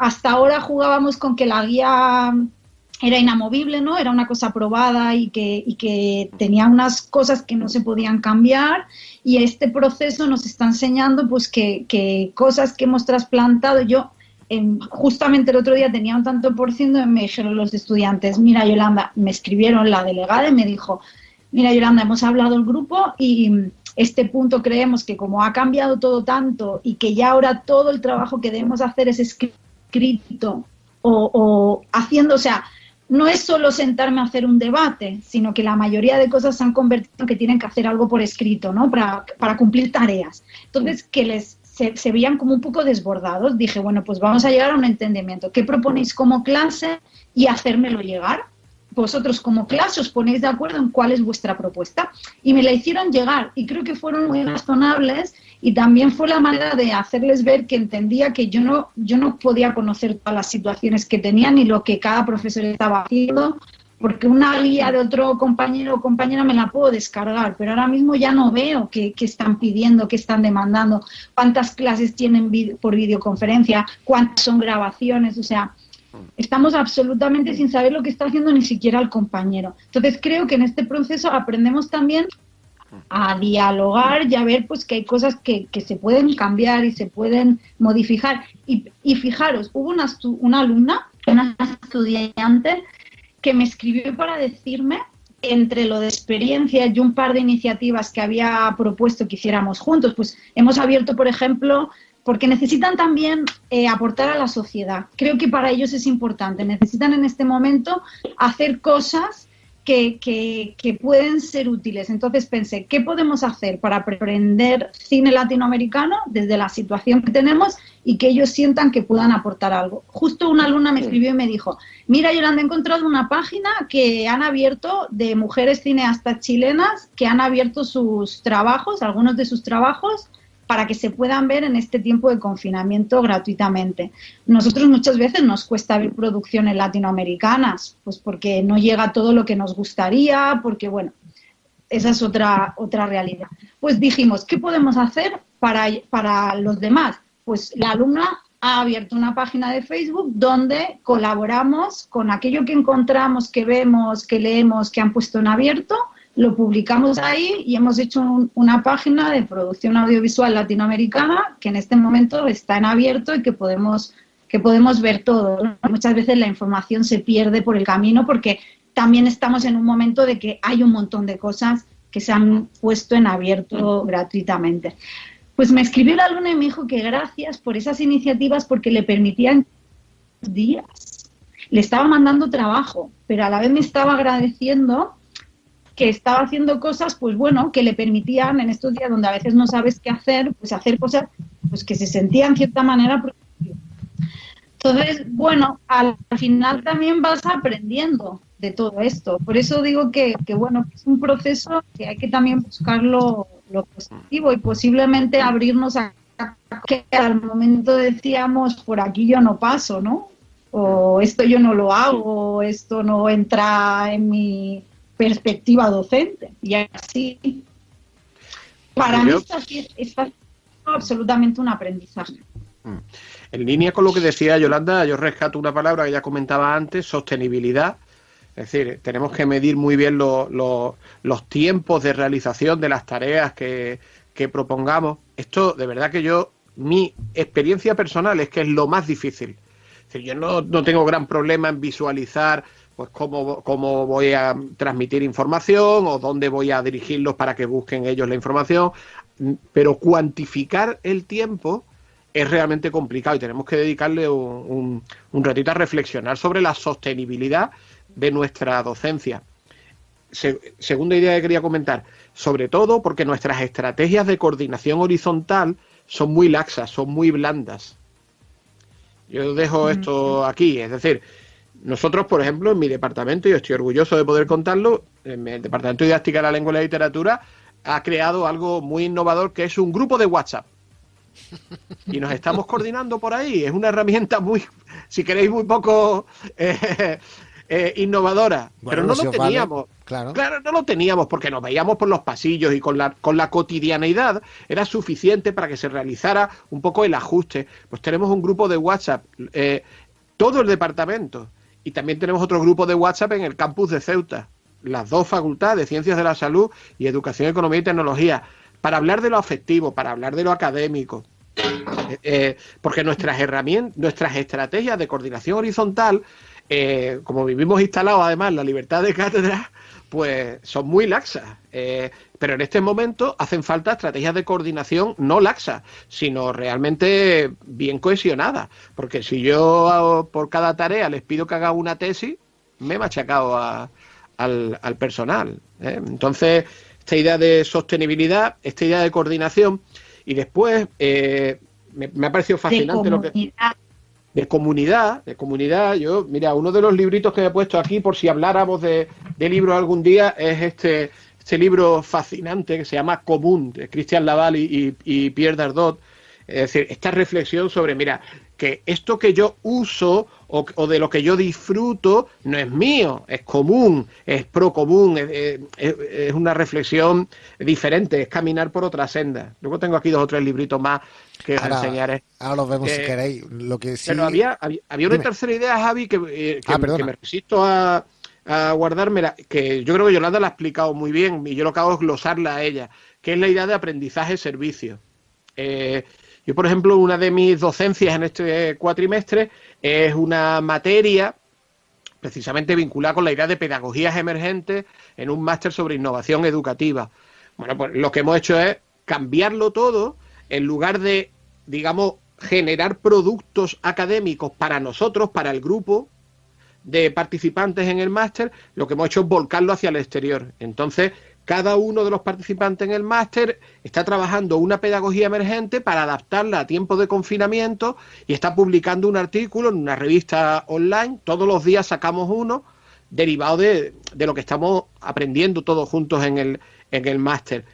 hasta ahora jugábamos con que la guía era inamovible, ¿no? Era una cosa probada y que, tenía unas cosas que no se podían cambiar y este proceso nos está enseñando pues que, cosas que hemos trasplantado, yo en, justamente el otro día tenía un tanto por ciento y me dijeron los estudiantes, mira Yolanda, me escribieron la delegada y me dijo, mira Yolanda, hemos hablado el grupo y este punto creemos que como ha cambiado todo tanto y que ya ahora todo el trabajo que debemos hacer es escrito o, o haciendo, o sea, no es solo sentarme a hacer un debate, sino que la mayoría de cosas se han convertido en que tienen que hacer algo por escrito, ¿no? Para, para cumplir tareas. Entonces, que les se, se, veían como un poco desbordados. Dije, bueno, pues vamos a llegar a un entendimiento. ¿Qué proponéis como clase y hacérmelo llegar? Vosotros como clase os ponéis de acuerdo en cuál es vuestra propuesta. Y me la hicieron llegar y creo que fueron muy razonables y también fue la manera de hacerles ver que entendía que yo no, yo no podía conocer todas las situaciones que tenían y lo que cada profesor estaba haciendo, porque una guía de otro compañero o compañera me la puedo descargar, pero ahora mismo ya no veo qué, qué están pidiendo, qué están demandando, cuántas clases tienen por videoconferencia, cuántas son grabaciones, o sea, Estamos absolutamente sin saber lo que está haciendo ni siquiera el compañero. Entonces creo que en este proceso aprendemos también a dialogar y a ver pues que hay cosas que, que se pueden cambiar y se pueden modificar. Y, y fijaros, hubo una, una alumna, una estudiante, que me escribió para decirme entre lo de experiencia y un par de iniciativas que había propuesto que hiciéramos juntos, pues hemos abierto, por ejemplo, porque necesitan también eh, aportar a la sociedad. Creo que para ellos es importante. Necesitan en este momento hacer cosas que, que, que, pueden ser útiles. Entonces pensé, ¿qué podemos hacer para aprender cine latinoamericano desde la situación que tenemos y que ellos sientan que puedan aportar algo? Justo una alumna me escribió y me dijo, mira Yolanda, he encontrado una página que han abierto de mujeres cineastas chilenas que han abierto sus trabajos, algunos de sus trabajos, para que se puedan ver en este tiempo de confinamiento gratuitamente. Nosotros muchas veces nos cuesta ver producciones latinoamericanas, pues porque no llega todo lo que nos gustaría, porque bueno, esa es otra, otra realidad. Pues dijimos, ¿qué podemos hacer para, para los demás? Pues la alumna ha abierto una página de Facebook donde colaboramos con aquello que encontramos, que vemos, que leemos, que han puesto en abierto lo publicamos ahí y hemos hecho un, una página de producción audiovisual latinoamericana que en este momento está en abierto y que podemos, que podemos ver todo. ¿no? Muchas veces la información se pierde por el camino porque también estamos en un momento de que hay un montón de cosas que se han puesto en abierto gratuitamente. Pues me escribió la luna y me dijo que gracias por esas iniciativas porque le permitían días. Le estaba mandando trabajo, pero a la vez me estaba agradeciendo que estaba haciendo cosas, pues bueno, que le permitían en estos días donde a veces no sabes qué hacer, pues hacer cosas pues que se sentía en cierta manera Entonces, bueno, al final también vas aprendiendo de todo esto. Por eso digo que, que bueno, es un proceso que hay que también buscar lo, lo positivo y posiblemente abrirnos a que al momento decíamos, por aquí yo no paso, ¿no? O esto yo no lo hago, esto no entra en mi perspectiva docente. Y así, para mí está, está absolutamente un aprendizaje. Mm. En línea con lo que decía Yolanda, yo rescato una palabra que ya comentaba antes, sostenibilidad. Es decir, tenemos que medir muy bien lo, lo, los tiempos de realización de las tareas que, que, propongamos. Esto, de verdad que yo, mi experiencia personal es que es lo más difícil. Es decir, yo no, no tengo gran problema en visualizar pues cómo, cómo voy a transmitir información o dónde voy a dirigirlos para que busquen ellos la información, pero cuantificar el tiempo es realmente complicado y tenemos que dedicarle un, un, un ratito a reflexionar sobre la sostenibilidad de nuestra docencia. segunda idea que quería comentar, sobre todo porque nuestras estrategias de coordinación horizontal son muy laxas, son muy blandas. Yo dejo esto aquí, es decir, nosotros, por ejemplo, en mi departamento, y estoy orgulloso de poder contarlo, en el Departamento de Didáctica de la Lengua y la Literatura ha creado algo muy innovador que es un grupo de WhatsApp. Y nos estamos [LAUGHS] coordinando por ahí. Es una herramienta muy, si queréis, muy poco eh, eh, innovadora. pero no lo teníamos. claro. claro, no lo teníamos porque nos veíamos por los pasillos y con la, con la cotidianeidad era suficiente para que se realizara un poco el ajuste. Pues tenemos un grupo de WhatsApp, eh, todo el departamento y también tenemos otro grupo de WhatsApp en el campus de Ceuta, las dos facultades, de Ciencias de la Salud y Educación, Economía y Tecnología, para hablar de lo afectivo, para hablar de lo académico. Eh, eh, porque nuestras herramientas, nuestras estrategias de coordinación horizontal, eh, como vivimos instalados además la libertad de cátedra, pues son muy laxas. Eh, pero en este momento hacen falta estrategias de coordinación no laxas, sino realmente bien cohesionadas. Porque si yo por cada tarea les pido que haga una tesis, me he machacado al, personal. ¿eh? Entonces, esta idea de sostenibilidad, esta idea de coordinación, y después eh, me, ha parecido fascinante lo que de comunidad, de comunidad. Yo, mira, uno de los libritos que me he puesto aquí, por si habláramos de, de libros algún día, es este, este libro fascinante que se llama Común, de Christian Laval y, y Pierre Dardot. Es decir, esta reflexión sobre, mira, que esto que yo uso o, de lo que yo disfruto no es mío, es común, es pro común, es, una reflexión diferente, es caminar por otra senda. Luego tengo aquí dos o tres libritos más que os enseñaré. Ahora los vemos si queréis. Lo que sí... Pero había, había, una tercera idea, Javi, que, eh, ah, que, me resisto a, a guardármela, que yo creo que Yolanda la ha explicado muy bien y yo lo que hago es glosarla a ella, que es la idea de aprendizaje-servicio. Eh, yo, por ejemplo, una de mis docencias en este cuatrimestre es una materia precisamente vinculada con la idea de pedagogías emergentes en un máster sobre innovación educativa. Bueno, pues lo que hemos hecho es cambiarlo todo en lugar de, digamos, generar productos académicos para nosotros, para el grupo de participantes en el máster, lo que hemos hecho es volcarlo hacia el exterior. Entonces, cada uno de los participantes en el máster está trabajando una pedagogía emergente para adaptarla a tiempo de confinamiento y está publicando un artículo en una revista online. Todos los días sacamos uno derivado de, lo que estamos aprendiendo todos juntos en el, en el máster.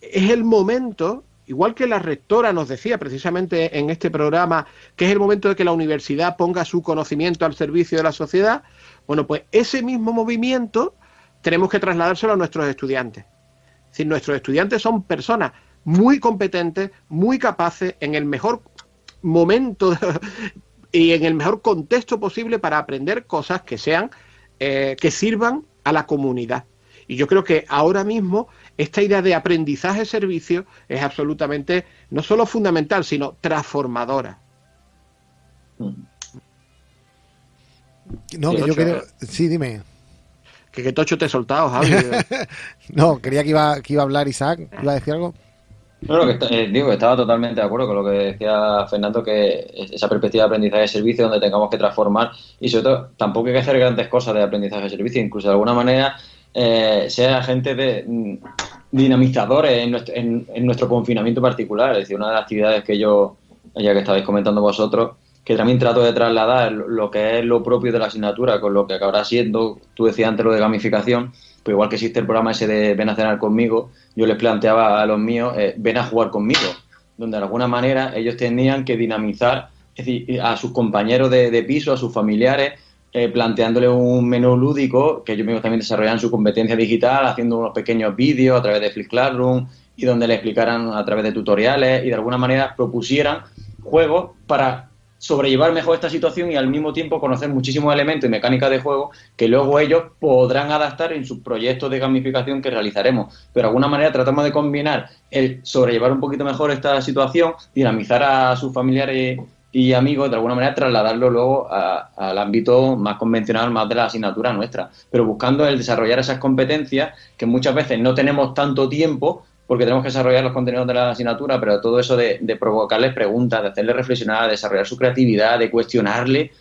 Es el momento, igual que la rectora nos decía precisamente en este programa, que es el momento de que la universidad ponga su conocimiento al servicio de la sociedad. Bueno, pues ese mismo movimiento tenemos que trasladárselo a nuestros estudiantes. Es nuestros estudiantes son personas muy competentes, muy capaces, en el mejor momento [LAUGHS] y en el mejor contexto posible para aprender cosas que sean, eh, que sirvan a la comunidad. Y yo creo que ahora mismo esta idea de aprendizaje-servicio es absolutamente no solo fundamental, sino transformadora. No, yo creo. Sí, dime. Que qué tocho te he soltado, Javi. [LAUGHS] no, quería que iba, que iba a hablar Isaac. ¿Iba a decir algo? No, que eh, digo, estaba totalmente de acuerdo con lo que decía Fernando, que esa perspectiva de aprendizaje de servicio donde tengamos que transformar y sobre todo tampoco hay que hacer grandes cosas de aprendizaje de servicio, incluso de alguna manera eh, ser agentes de mm, dinamizadores en nuestro, en nuestro confinamiento particular. Es decir, una de las actividades que yo, ya que estabais comentando vosotros, que también trato de trasladar lo que es lo propio de la asignatura con lo que acabará siendo, tú decías antes lo de gamificación, pues igual que existe el programa ese de ven a cenar conmigo, yo les planteaba a los míos, eh, ven a jugar conmigo, donde de alguna manera ellos tenían que dinamizar a sus compañeros de, piso, a sus familiares, eh, planteándole un menú lúdico, que ellos mismos también desarrollaran su competencia digital, haciendo unos pequeños vídeos a través de Flip Classroom y donde le explicaran a través de tutoriales y de alguna manera propusieran juegos para sobrellevar mejor esta situación y al mismo tiempo conocer muchísimos elementos y mecánicas de juego que luego ellos podrán adaptar en sus proyectos de gamificación que realizaremos. Pero de alguna manera tratamos de combinar el sobrellevar un poquito mejor esta situación, dinamizar a sus familiares y amigos, de alguna manera trasladarlo luego al ámbito más convencional, más de la asignatura nuestra, pero buscando el desarrollar esas competencias que muchas veces no tenemos tanto tiempo porque tenemos que desarrollar los contenidos de la asignatura, pero todo eso de, provocarles preguntas, de hacerles reflexionar, de desarrollar su creatividad, de cuestionarle,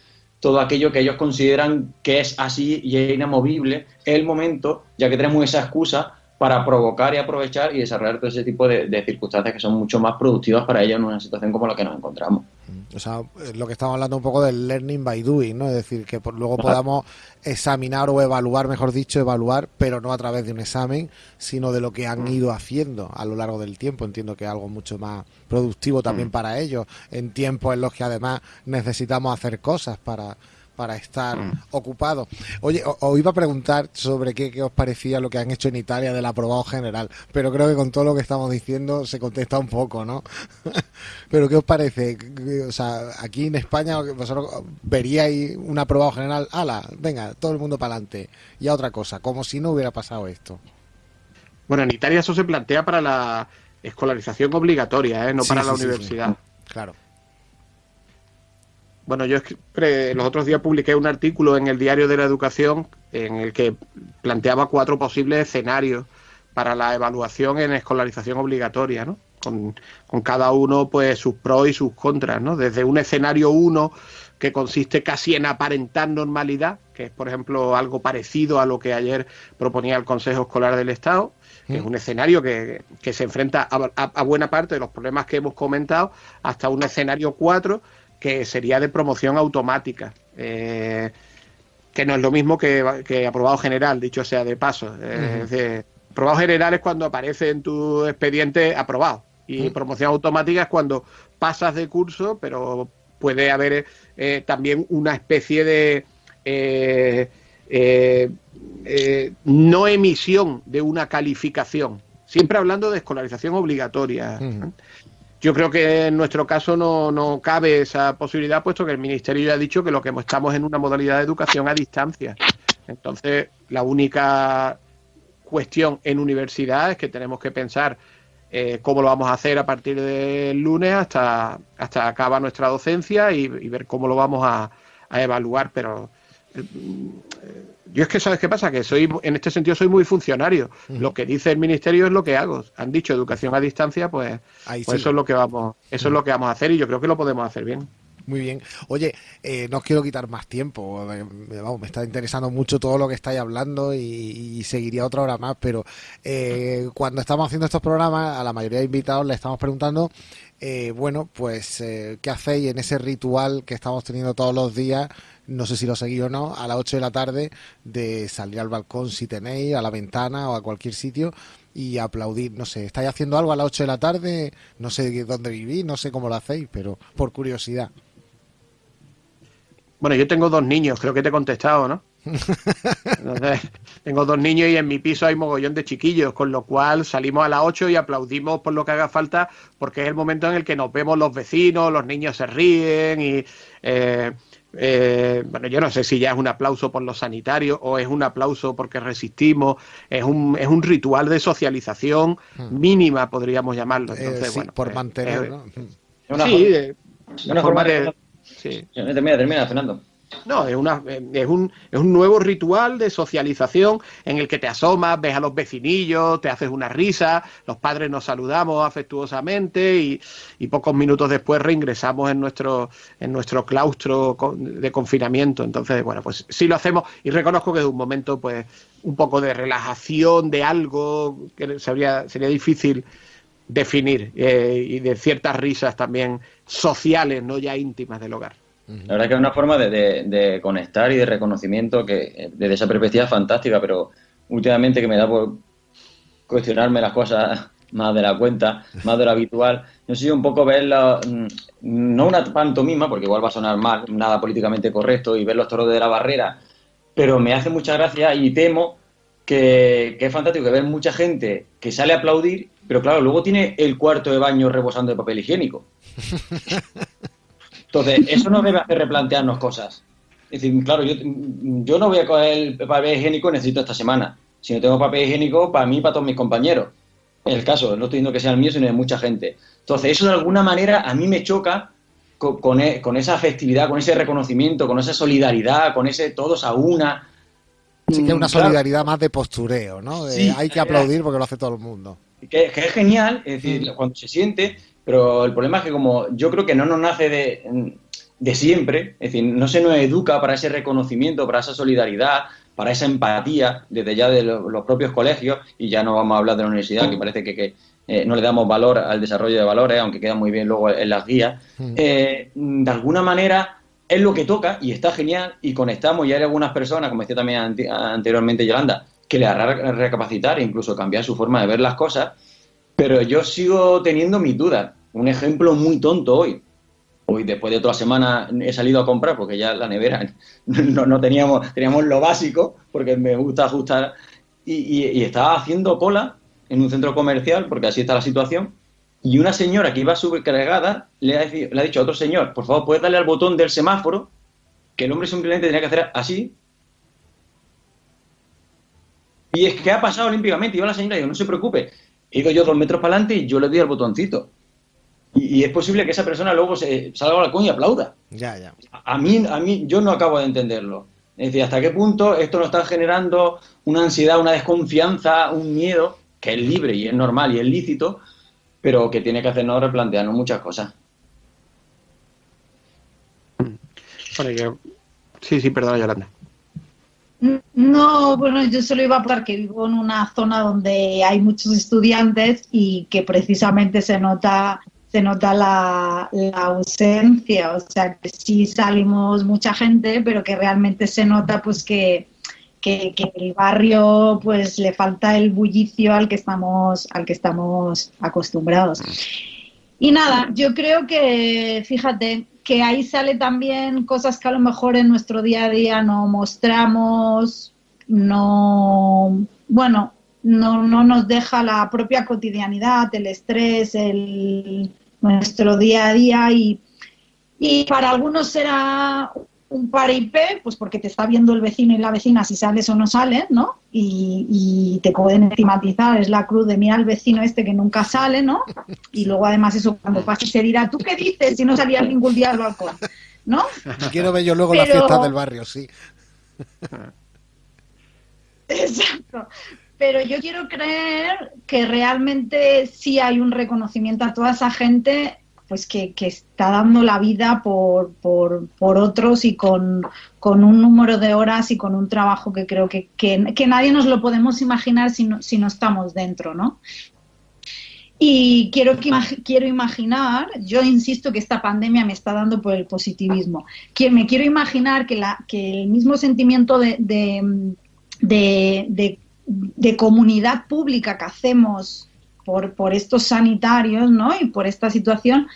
todo aquello que ellos consideran que es así y es inamovible, es el momento, ya que tenemos esa excusa para provocar y aprovechar y desarrollar todo ese tipo de, de circunstancias que son mucho más productivas para ellos en una situación como la que nos encontramos. O sea, es lo que estamos hablando un poco del learning by doing, ¿no? Es decir, que luego podamos examinar o evaluar, mejor dicho, evaluar, pero no a través de un examen, sino de lo que han ido haciendo a lo largo del tiempo. Entiendo que es algo mucho más productivo también para ellos, en tiempos en los que además necesitamos hacer cosas para, para estar Mm. ocupado. Oye, os iba a preguntar sobre qué, qué os parecía lo que han hecho en Italia del aprobado general, pero creo que con todo lo que estamos diciendo se contesta un poco, ¿no? [LAUGHS] pero ¿qué os parece? O sea, aquí en España vosotros veríais un aprobado general, ala, venga, todo el mundo para adelante, y a otra cosa, como si no hubiera pasado esto. Bueno, en Italia eso se plantea para la escolarización obligatoria, ¿eh? no Sí, para sí, la sí. universidad. Claro. Bueno, yo los otros días publiqué un artículo en el Diario de la Educación en el que planteaba cuatro posibles escenarios para la evaluación en escolarización obligatoria, ¿no? Con, con cada uno, pues, sus pros y sus contras, ¿no? Desde un escenario uno que consiste casi en aparentar normalidad, que es, por ejemplo, algo parecido a lo que ayer proponía el Consejo Escolar del Estado, que es un escenario que, que se enfrenta a, a- a buena parte de los problemas que hemos comentado, hasta un escenario 4 que sería de promoción automática, eh, que no es lo mismo que, que aprobado general, dicho sea de paso. Eh, es decir, aprobado general es cuando aparece en tu expediente aprobado y promoción automática es cuando pasas de curso, pero puede haber eh, también una especie de eh, no emisión de una calificación. Siempre hablando de escolarización obligatoria. Yo creo que en nuestro caso no, no cabe esa posibilidad, puesto que el Ministerio ya ha dicho que lo que estamos en una modalidad de educación a distancia. Entonces, la única cuestión en universidad es que tenemos que pensar eh, cómo lo vamos a hacer a partir del lunes hasta, hasta acaba nuestra docencia y, ver cómo lo vamos a, a evaluar. Pero eh, yo es que, ¿sabes qué pasa? Que soy, en este sentido soy muy funcionario. Lo que dice el Ministerio es lo que hago. Han dicho educación a distancia, pues, Ahí pues sí. eso es lo que vamos, eso es lo que vamos a hacer y yo creo que lo podemos hacer bien. Muy bien. Oye, eh, no os quiero quitar más tiempo. me- vamos, me está interesando mucho todo lo que estáis hablando y, y seguiría otra hora más, pero eh, cuando estamos haciendo estos programas, a la mayoría de invitados le estamos preguntando, eh, bueno, pues, eh, ¿qué hacéis en ese ritual que estamos teniendo todos los días? No sé si lo seguís o no, a las 8 de la tarde, de salir al balcón si tenéis, a la ventana o a cualquier sitio y aplaudir. No sé, ¿estáis haciendo algo a las 8 de la tarde? No sé dónde vivís, no sé cómo lo hacéis, pero por curiosidad. Bueno, yo tengo dos niños, creo que te he contestado, ¿no? [LAUGHS] Entonces, tengo dos niños y en mi piso hay mogollón de chiquillos, con lo cual salimos a las 8 y aplaudimos por lo que haga falta, porque es el momento en el que nos vemos los vecinos, los niños se ríen y... eh, eh, bueno, yo no sé si ya es un aplauso por los sanitarios o es un aplauso porque resistimos, es un, es un ritual de socialización mínima, podríamos llamarlo. Hmm. Eh, Entonces, sí, bueno, por pues, mantener, eh, ¿no? Una, sí, forma- eh, es una forma forma de... de... sí. Termina, termina, Fernando. No, es, una, es, un, es un nuevo ritual de socialización en el que te asomas, ves a los vecinillos, te haces una risa, los padres nos saludamos afectuosamente y, y pocos minutos después reingresamos en nuestro, en nuestro claustro de confinamiento. Entonces, bueno, pues sí lo hacemos y reconozco que es un momento, pues, un poco de relajación, de algo que sería, sería difícil definir eh, y de ciertas risas también sociales, no ya íntimas del hogar. La verdad que es una forma de, de- de conectar y de reconocimiento que eh, desde esa perspectiva es fantástica, pero últimamente que me da por cuestionarme las cosas [LAUGHS] más de la cuenta, más de lo habitual, yo sé un poco ver la- mm, no una pantomima, porque igual va a sonar mal, nada políticamente correcto, y ver los toros de la barrera, pero me hace mucha gracia y temo que, que es fantástico que ver mucha gente que sale a aplaudir, pero claro, luego tiene el cuarto de baño rebosando de papel higiénico. [LAUGHS] Entonces, eso nos debe hacer replantearnos cosas. Es decir, claro, yo, yo no voy a coger el papel higiénico necesito esta semana. Si no tengo papel higiénico, para mí y para todos mis compañeros. En el caso, no estoy diciendo que sea el mío, sino de mucha gente. Entonces, eso de alguna manera a mí me choca con, e- con esa festividad, con ese reconocimiento, con esa solidaridad, con ese todos a una. Sí que es una Mm, claro. solidaridad más de postureo, ¿no? De Sí, hay que aplaudir porque lo hace todo el mundo. que, que es genial, es decir, cuando se siente, pero el problema es que como yo creo que no nos nace de, de siempre, es decir, no se nos educa para ese reconocimiento, para esa solidaridad, para esa empatía desde ya de lo- los propios colegios, y ya no vamos a hablar de la universidad, que parece que, que, eh, no le damos valor al desarrollo de valores, aunque queda muy bien luego en las guías. Eh, de alguna manera es lo que toca y está genial y conectamos y hay algunas personas, como decía también anteriormente Yolanda, que le hará re- recapacitar e incluso cambiar su forma de ver las cosas, pero yo sigo teniendo mis dudas. Un ejemplo muy tonto hoy. Hoy, después de toda semana, he salido a comprar porque ya la nevera [LAUGHS] no, teníamos, teníamos lo básico, porque me gusta ajustar. Y, y- y estaba haciendo cola en un centro comercial, porque así está la situación. Y una señora que iba subcargada le ha, dicho a otro señor: Por favor, puedes darle al botón del semáforo, que el hombre simplemente tenía que hacer así. Y es que ha pasado olímpicamente. Y yo a la señora digo: No se preocupe. He ido yo dos metros para adelante y yo le doy al botoncito. Y, y es posible que esa persona luego se salga al balcón y aplauda. Ya, ya. A mí, a mí, yo no acabo de entenderlo. Es decir, hasta qué punto esto nos está generando una ansiedad, una desconfianza, un miedo, que es libre y es normal y es lícito, pero que tiene que hacernos replantearnos muchas cosas. Bueno, yo- Sí, sí, perdona, Yolanda. No, bueno, yo solo iba a hablar que vivo en una zona donde hay muchos estudiantes y que precisamente se nota se nota la, ausencia, o sea que sí salimos mucha gente, pero que realmente se nota pues que, que, que el barrio pues le falta el bullicio al que estamos al que estamos acostumbrados. Y nada, yo creo que, fíjate, que ahí sale también cosas que a lo mejor en nuestro día a día no mostramos, no, bueno, no, no nos deja la propia cotidianidad, el estrés, el, nuestro día a día y, y para algunos será un paripé, pues porque te está viendo el vecino y la vecina si sales o no sales, ¿no? Y, y te pueden estigmatizar, es la cruz de mira al vecino este que nunca sale, ¿no? Y luego además eso cuando pase se dirá, ¿tú qué dices si no salías ningún día al balcón? ¿No? [LAUGHS] Quiero ver yo luego las Pero- fiestas del barrio, sí. [LAUGHS] Exacto. Pero yo quiero creer que realmente sí hay un reconocimiento a toda esa gente pues que, que está dando la vida por, por, por otros y con, con un número de horas y con un trabajo que creo que, que, nadie nos lo podemos imaginar si no, si no estamos dentro, ¿no? Y quiero, quiero imaginar, yo insisto que esta pandemia me está dando por el positivismo, que me quiero imaginar que, la, que el mismo sentimiento de, de- de comunidad pública que hacemos por, por estos sanitarios ¿no? y por esta situación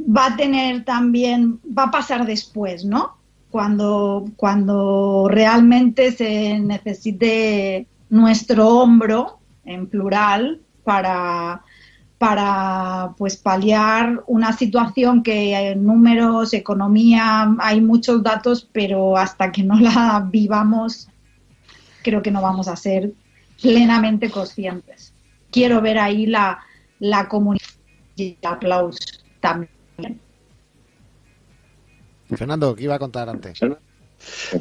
va a tener también, va a pasar después, ¿no? Cuando, cuando realmente se necesite nuestro hombro, en plural, para, para pues paliar una situación que en números, economía, hay muchos datos, pero hasta que no la vivamos, creo que no vamos a ser plenamente conscientes. Quiero ver ahí la, la comunidad y el aplauso también. Fernando, ¿qué iba a contar antes?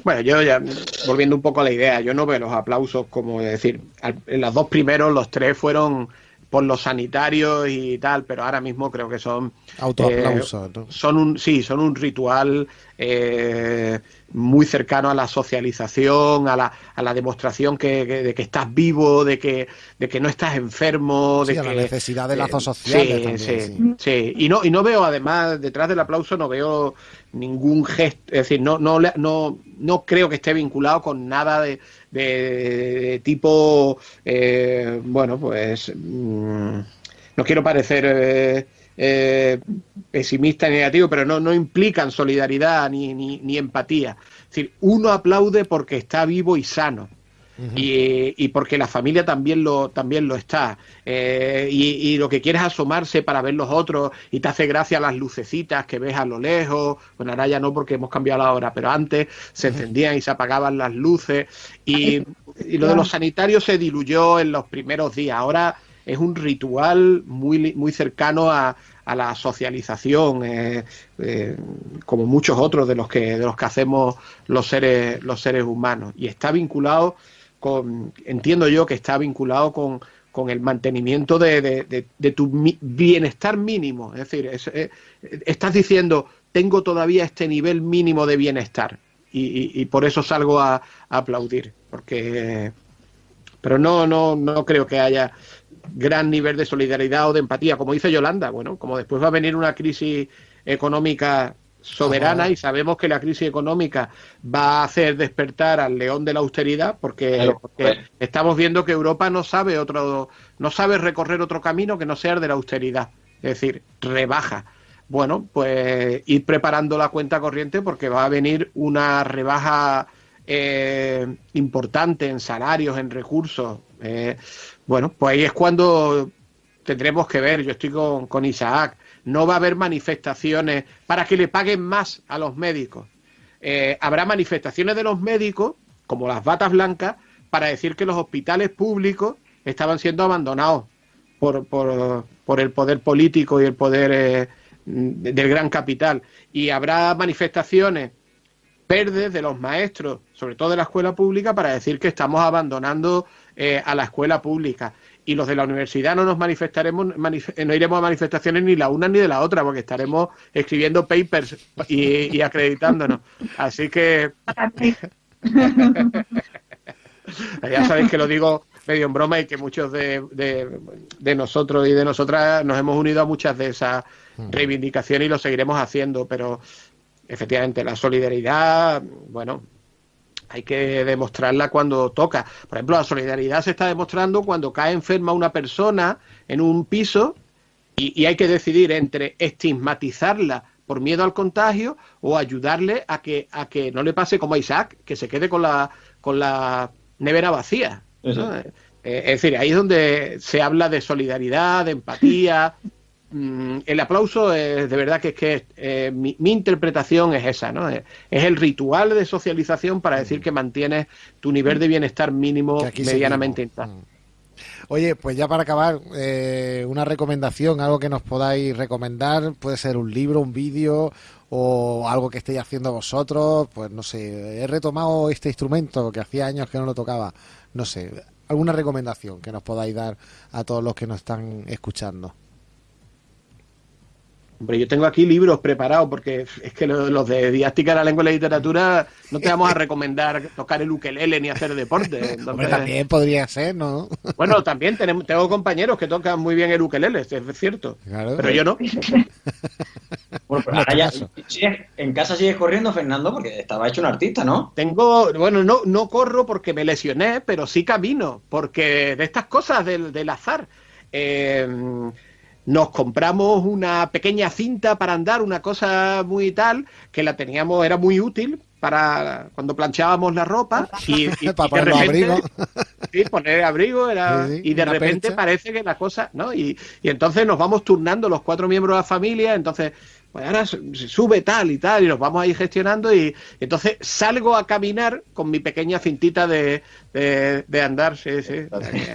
Bueno, yo ya volviendo un poco a la idea, yo no veo los aplausos como es decir, al- en los dos primeros, los tres fueron por los sanitarios y tal, pero ahora mismo creo que son Autoaplauso. ¿no? son un sí, son un ritual eh, muy cercano a la socialización, a la, a la demostración que, que- de que estás vivo, de que de que no estás enfermo, Sí, de a la que necesidad de eh, lazos sociales sí, también, sí, sí. sí. Y no, y no veo, además, detrás del aplauso no veo ningún gesto, es decir, no, no, no, no creo que esté vinculado con nada de, de- de tipo, eh, bueno, pues, mm, no quiero parecer eh, eh, pesimista ni negativo, pero no, no implican solidaridad ni, ni, ni empatía. Es decir, uno aplaude porque está vivo y sano y, y porque la familia también lo, también lo está. Eh, y, y lo que quieres es asomarse para ver los otros y te hace gracia las lucecitas que ves a lo lejos. Bueno, ahora ya no porque hemos cambiado la hora, pero antes se encendían y se apagaban las luces. Y, y lo de los sanitarios se diluyó en los primeros días. Ahora es un ritual muy, muy cercano a, a la socialización, eh, eh, como muchos otros de los que de los que hacemos los seres los seres humanos y está vinculado con entiendo yo que está vinculado con, con el mantenimiento de, de- de- tu bienestar mínimo es decir es- estás diciendo tengo todavía este nivel mínimo de bienestar. Y, y- y por eso salgo a, a aplaudir. Porque. Pero no, no, no creo que haya gran nivel de solidaridad o de empatía. Como dice Yolanda, bueno, como después va a venir una crisis económica soberana Ajá. y sabemos que la crisis económica va a hacer despertar al león de la austeridad porque, Claro, porque estamos viendo que Europa no sabe otro no sabe recorrer otro camino que no sea el de la austeridad, es decir, rebaja. Bueno, pues ir preparando la cuenta corriente porque va a venir una rebaja eh, importante en salarios, en recursos. Eh, bueno, pues ahí es cuando tendremos que ver, yo estoy con, con Isaac, no va a haber manifestaciones para que le paguen más a los médicos. Eh, habrá manifestaciones de los médicos, como las batas blancas, para decir que los hospitales públicos estaban siendo abandonados por, por, por el poder político y el poder eh, del gran capital. Y habrá manifestaciones verdes de los maestros, sobre todo de la escuela pública, para decir que estamos abandonando eh, a la escuela pública. Y los de la universidad no nos manifestaremos, manif- eh, no iremos a manifestaciones ni la una ni de la otra, porque estaremos escribiendo papers y, y acreditándonos. Así que [LAUGHS] ya sabéis que lo digo medio en broma y que muchos de, de- de nosotros y de nosotras nos hemos unido a muchas de esas reivindicaciones y lo seguiremos haciendo, pero efectivamente la solidaridad, bueno, hay que demostrarla cuando toca. Por ejemplo, la solidaridad se está demostrando cuando cae enferma una persona en un piso y, y hay que decidir entre estigmatizarla por miedo al contagio o ayudarle a que a que no le pase como a Isaac, que se quede con la con la nevera vacía. Eh, es decir, ahí es donde se habla de solidaridad, de empatía. [LAUGHS] Mm, el aplauso es de verdad que es que eh, mi, mi interpretación es esa, ¿no? Es, es el ritual de socialización para decir que mantienes tu nivel de bienestar mínimo medianamente intacto. Mm. Oye, pues ya para acabar, eh, una recomendación, algo que nos podáis recomendar, puede ser un libro, un vídeo o algo que estéis haciendo vosotros, pues no sé, he retomado este instrumento que hacía años que no lo tocaba, no sé, alguna recomendación que nos podáis dar a todos los que nos están escuchando. Hombre, yo tengo aquí libros preparados porque es que lo- los de didáctica de la lengua y la literatura no te vamos a recomendar tocar el ukelele ni hacer deporte. Hombre, Entonces, también podría ser, ¿no? bueno, también tenemos, tengo compañeros que tocan muy bien el ukelele, es cierto. Claro. Pero yo no. Bueno, pero ahora ya, caso. ¿sigues- en casa sigues corriendo, Fernando, porque estaba hecho un artista, ¿no? Tengo, bueno, no, no corro porque me lesioné, pero sí camino, porque de estas cosas del, del azar. eh, nos compramos una pequeña cinta para andar, una cosa muy tal, que la teníamos, era muy útil para cuando planchábamos la ropa [LAUGHS] y, y- Para y de poner abrigos. [LAUGHS] Sí, poner abrigo era Sí, sí, y de repente percha. parece que la cosa, ¿no? Y, y entonces nos vamos turnando los cuatro miembros de la familia, entonces pues ahora sube tal y tal y nos vamos ahí gestionando y, entonces salgo a caminar con mi pequeña cintita de, de, de andar, sí, sí. [LAUGHS]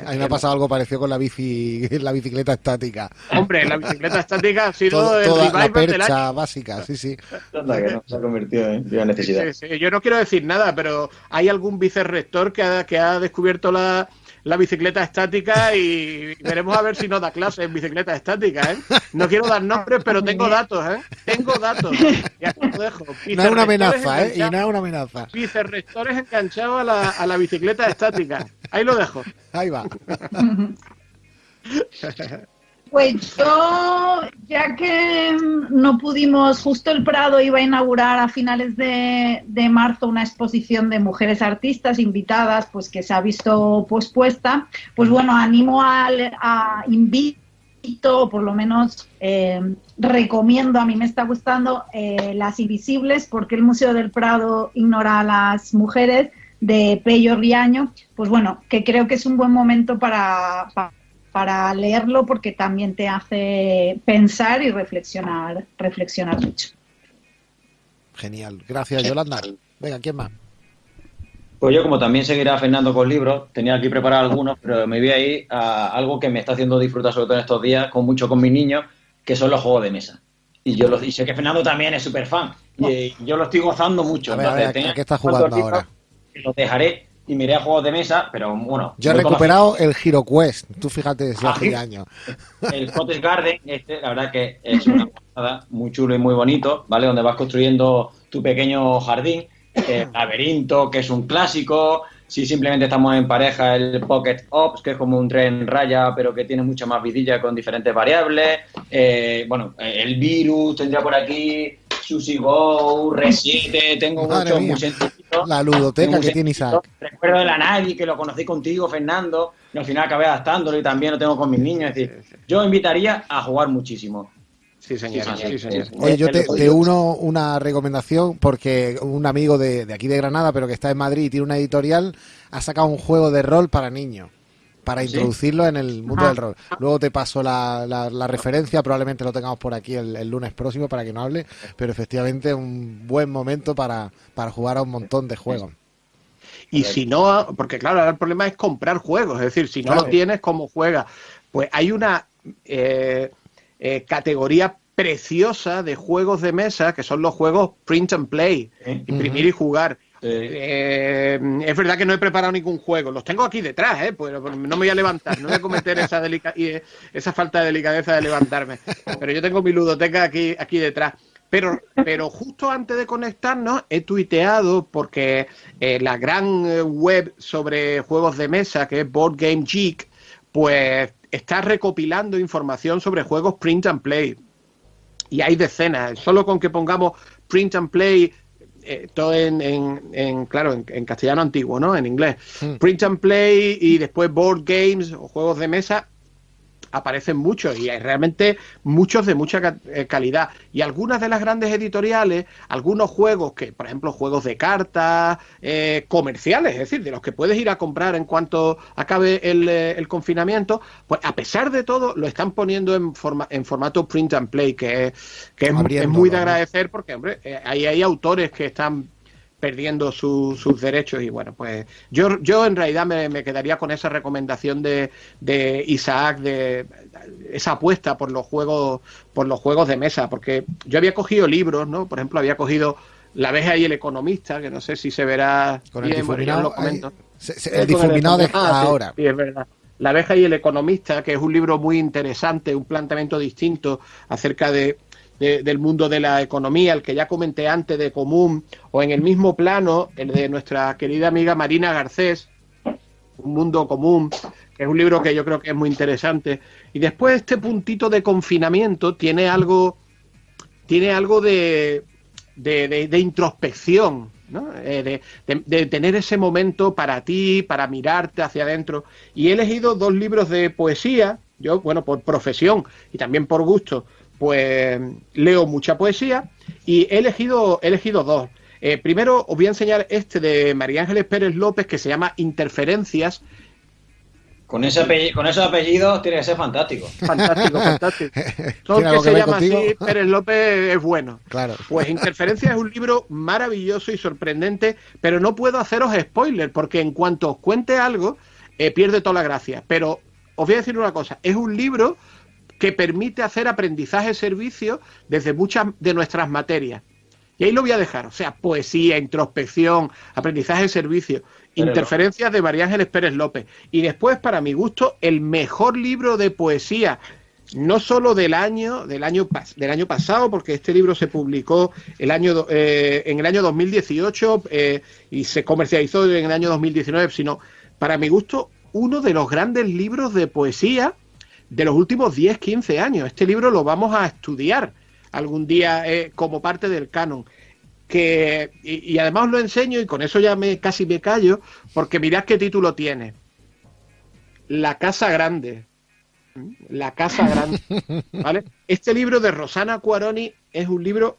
A mí me ha pasado algo parecido con la bici, [LAUGHS] la bicicleta estática. Hombre, la bicicleta estática ha sido Todo- el toda la revival del año. percha básica, sí, sí. Anda, que no, se ha convertido en una necesidad. Sí, sí, Yo no quiero decir nada, pero hay algún vicerrector que ha, que ha descubierto la, la bicicleta estática y veremos a ver si nos da clase en bicicleta estática, ¿eh? No quiero dar nombres, pero tengo datos, ¿eh? Tengo datos. Y aquí lo dejo. [LAUGHS] No es una amenaza, ¿eh? Y no es una amenaza. Vicerrectores enganchados a la, a la bicicleta estática. Ahí lo dejo. Ahí va. [LAUGHS] Pues yo, ya que no pudimos, justo el Prado iba a inaugurar a finales de, de marzo una exposición de mujeres artistas invitadas, pues que se ha visto pospuesta, pues bueno, animo al- a, invito, o por lo menos eh, recomiendo, a mí me está gustando, eh, Las Invisibles, porque el Museo del Prado ignora a las mujeres, de Pello Riaño, pues bueno, que creo que es un buen momento para, pa- para leerlo porque también te hace pensar y reflexionar, reflexionar mucho. Genial. Gracias, Yolanda. Venga, ¿quién más? Pues yo, como también seguirá Fernando con libros, tenía aquí preparados algunos, pero me voy a ir a algo que me está haciendo disfrutar, sobre todo en estos días, con mucho con mis niños, que son los juegos de mesa. Y yo los, y sé que Fernando también es súper fan. Y eh, yo lo estoy gozando mucho. A ver, a ver, Entonces, ¿a tenía qué estás cuantos jugando ahora? Los dejaré y me iré a juegos de mesa, pero bueno. Yo he recuperado el Hero Quest. Tú fíjate si Ah, hace sí. años. El Cottage Garden, este, la verdad que es una nada, muy chulo y muy bonito, ¿vale? Donde vas construyendo tu pequeño jardín, el laberinto, que es un clásico, si simplemente estamos en pareja, el Pocket Ops, que es como un tren raya, pero que tiene mucha más vidilla con diferentes variables, eh, bueno, el virus tendría por aquí, Sushi Go, Resite, tengo muchos sencillitos. La ludoteca que tiene. Isaac. Recuerdo de la Nagi, que lo conocí contigo, Fernando, y al final acabé adaptándolo y también lo tengo con mis niños. Es decir, yo invitaría a jugar muchísimo. Sí, señor. Sí, Sí, señor. Oye, yo te, Eh, te uno una recomendación porque un amigo de, de aquí de Granada, pero que está en Madrid y tiene una editorial, ha sacado un juego de rol para niños, para ¿Sí? introducirlo en el mundo Ah. del rol. Luego te paso la, la- la referencia, probablemente lo tengamos por aquí el, el lunes próximo para que no hable, pero efectivamente un buen momento para, para jugar a un montón de juegos. Y si no, porque claro, ahora el problema es comprar juegos, es decir, si no Claro. lo tienes, ¿cómo juegas? Pues hay una eh, eh, categoría preciosa de juegos de mesa que son los juegos print and play, imprimir y jugar. Eh, es verdad que no he preparado ningún juego, los tengo aquí detrás, ¿eh? Pues no me voy a levantar, no voy a cometer eh, esa falta de delicadeza de levantarme. Pero yo tengo mi ludoteca aquí, aquí detrás. Pero, pero justo antes de conectarnos he tuiteado porque eh, la gran web sobre juegos de mesa, que es Board Game Geek, pues está recopilando información sobre juegos print and play. Y hay decenas. Solo con que pongamos print and play, eh, todo en, en- en, claro, en, en castellano antiguo, ¿no? En inglés. Mm. Print and play y después board games o juegos de mesa aparecen muchos y hay realmente muchos de mucha eh, calidad. Y algunas de las grandes editoriales, algunos juegos que, por ejemplo, juegos de cartas eh, comerciales, es decir, de los que puedes ir a comprar en cuanto acabe el, eh, el confinamiento, pues a pesar de todo lo están poniendo en, forma, en formato print and play, que, es- que es, es Abriéndolo, muy de agradecer porque, hombre, eh, ahí hay autores que están perdiendo su- sus derechos y bueno, pues yo, yo en realidad me, me quedaría con esa recomendación de, de Isaac, de esa apuesta por los juegos, por los juegos de mesa, porque yo había cogido libros, ¿no? Por ejemplo, había cogido La abeja y el economista, que no sé si se verá Con el bien, difuminado, lo comento. ahí- se- se- el difuminado de Ah, sí, ahora. sí, es verdad. La abeja y el economista, que es un libro muy interesante, un planteamiento distinto acerca de, de- del mundo de la economía, el que ya comenté antes de Común, o en el mismo plano, el de nuestra querida amiga Marina Garcés, Un mundo común, que es un libro que yo creo que es muy interesante. Y después este puntito de confinamiento tiene algo, tiene algo de, de, de- de introspección, ¿no? Eh, de, tener ese momento para ti, para mirarte hacia adentro. Y he elegido dos libros de poesía, yo, bueno, por profesión y también por gusto, pues leo mucha poesía y he elegido, he elegido dos. Eh, primero os voy a enseñar este de María Ángeles Pérez López que se llama Interferencias. Con, ese apellido, con esos apellidos tiene que ser fantástico. Fantástico, [LAUGHS] fantástico. Todo ¿Tiene el algo que que se llama así? [LAUGHS] Pérez López es bueno. Claro. Pues Interferencias es un libro maravilloso y sorprendente, pero no puedo haceros spoiler, porque en cuanto os cuente algo, eh, pierde toda la gracia. Pero os voy a decir una cosa, es un libro que permite hacer aprendizaje-servicio desde muchas de nuestras materias. Y ahí lo voy a dejar, o sea, poesía, introspección, aprendizaje-servicio, interferencias de María Ángeles Pérez López. Y después, para mi gusto, el mejor libro de poesía no solo del año del año del año pasado porque este libro se publicó el año eh, en el año 2018 eh, y se comercializó en el año 2019 sino para mi gusto uno de los grandes libros de poesía de los últimos 10 15 años este libro lo vamos a estudiar algún día eh, como parte del canon que y, y además os lo enseño y con eso ya me casi me callo porque mirad qué título tiene La casa grande la Casa Grande. [LAUGHS] ¿vale? Este libro de Rosana Cuaroni es un libro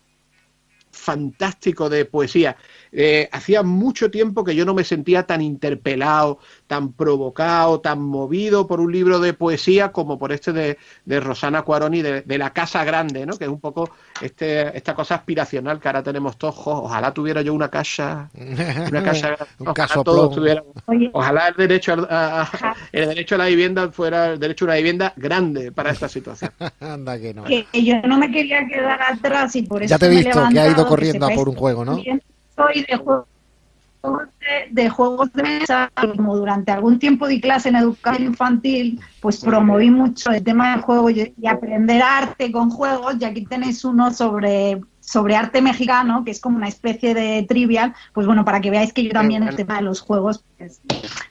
fantástico de poesía. Eh, hacía mucho tiempo que yo no me sentía tan interpelado, tan provocado, tan movido por un libro de poesía como por este de, de Rosana Cuaroni, de, de La Casa Grande, ¿no? que es un poco este, esta cosa aspiracional que ahora tenemos todos. Ojalá tuviera yo una casa, una casa grande. [LAUGHS] Un Ojalá todos Ojalá el derecho a, a- el derecho a la vivienda fuera el derecho a una vivienda grande para esta situación. [LAUGHS] Anda que no. que yo no me quería quedar atrás y por eso Ya te he me he visto que ha ido corriendo a por un juego, ¿no? Soy de juegos de, juegos de mesa, como durante algún tiempo di clase en educación infantil, pues promoví mucho el tema del juego y, y aprender arte con juegos, y aquí tenéis uno sobre sobre arte mexicano, que es como una especie de trivial, pues bueno, para que veáis que yo también el tema de los juegos, pues,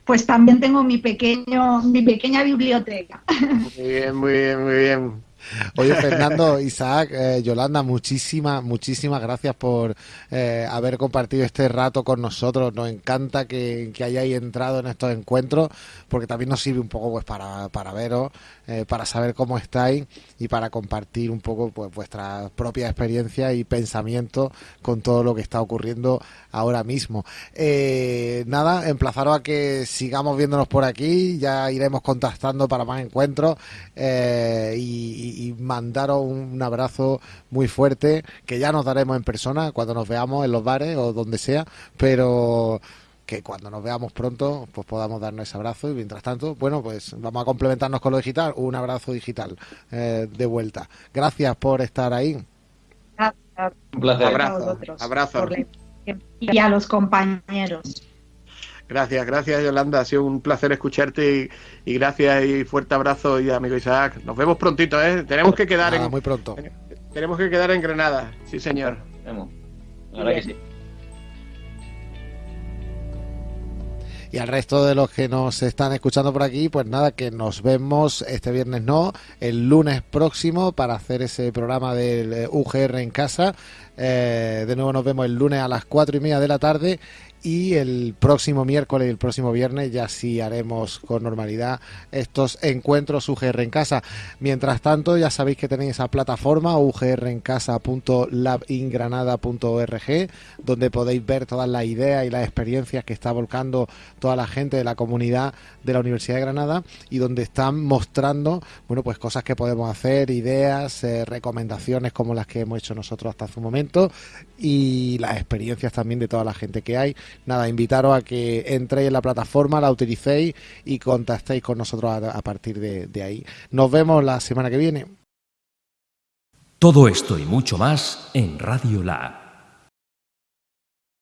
pues también tengo mi pequeño, mi pequeña biblioteca. [LAUGHS] Muy bien, muy bien, muy bien. [LAUGHS] Oye, Fernando, Isaac, eh, Yolanda, muchísimas, muchísimas gracias por eh, haber compartido este rato con nosotros. Nos encanta que, hayáis entrado en estos encuentros, porque también nos sirve un poco pues para, para veros, eh, para saber cómo estáis y para compartir un poco pues vuestra propia experiencia y pensamiento con todo lo que está ocurriendo ahora mismo. Eh, nada, emplazaros a que sigamos viéndonos por aquí, ya iremos contactando para más encuentros eh, y, y, mandaros un abrazo muy fuerte que ya nos daremos en persona cuando nos veamos en los bares o donde sea, pero que cuando nos veamos pronto pues podamos darnos ese abrazo. Y mientras tanto bueno pues vamos a complementarnos con lo digital. Un abrazo digital eh, de vuelta. Gracias por estar ahí. Gracias. un placer. Abrazo, abrazo. y a los compañeros Gracias, gracias Yolanda, ha sido un placer escucharte y, y, gracias y fuerte abrazo y amigo Isaac. Nos vemos prontito, ¿eh? Tenemos que quedar Nada, en... muy pronto. Tenemos que quedar en Granada, sí señor. Vemos. Verdad que sí. Y al resto de los que nos están escuchando por aquí, pues nada, que nos vemos este viernes no, el lunes próximo para hacer ese programa del UGR en casa. Eh, de nuevo nos vemos el lunes a las cuatro y media de la tarde y el próximo miércoles y el próximo viernes ya sí haremos con normalidad estos encuentros UGR en casa. Mientras tanto, ya sabéis que tenéis esa plataforma ugrencasa.labingranada.org donde podéis ver todas las ideas y las experiencias que está volcando toda la gente de la comunidad de la Universidad de Granada y donde están mostrando, bueno, pues cosas que podemos hacer, ideas, eh, recomendaciones como las que hemos hecho nosotros hasta hace un momento y las experiencias también de toda la gente que hay nada, invitaros a que entréis en la plataforma, la utilicéis y contactéis con nosotros a, a partir de, ahí. Nos vemos la semana que viene. Todo esto y mucho más en Radio Lab.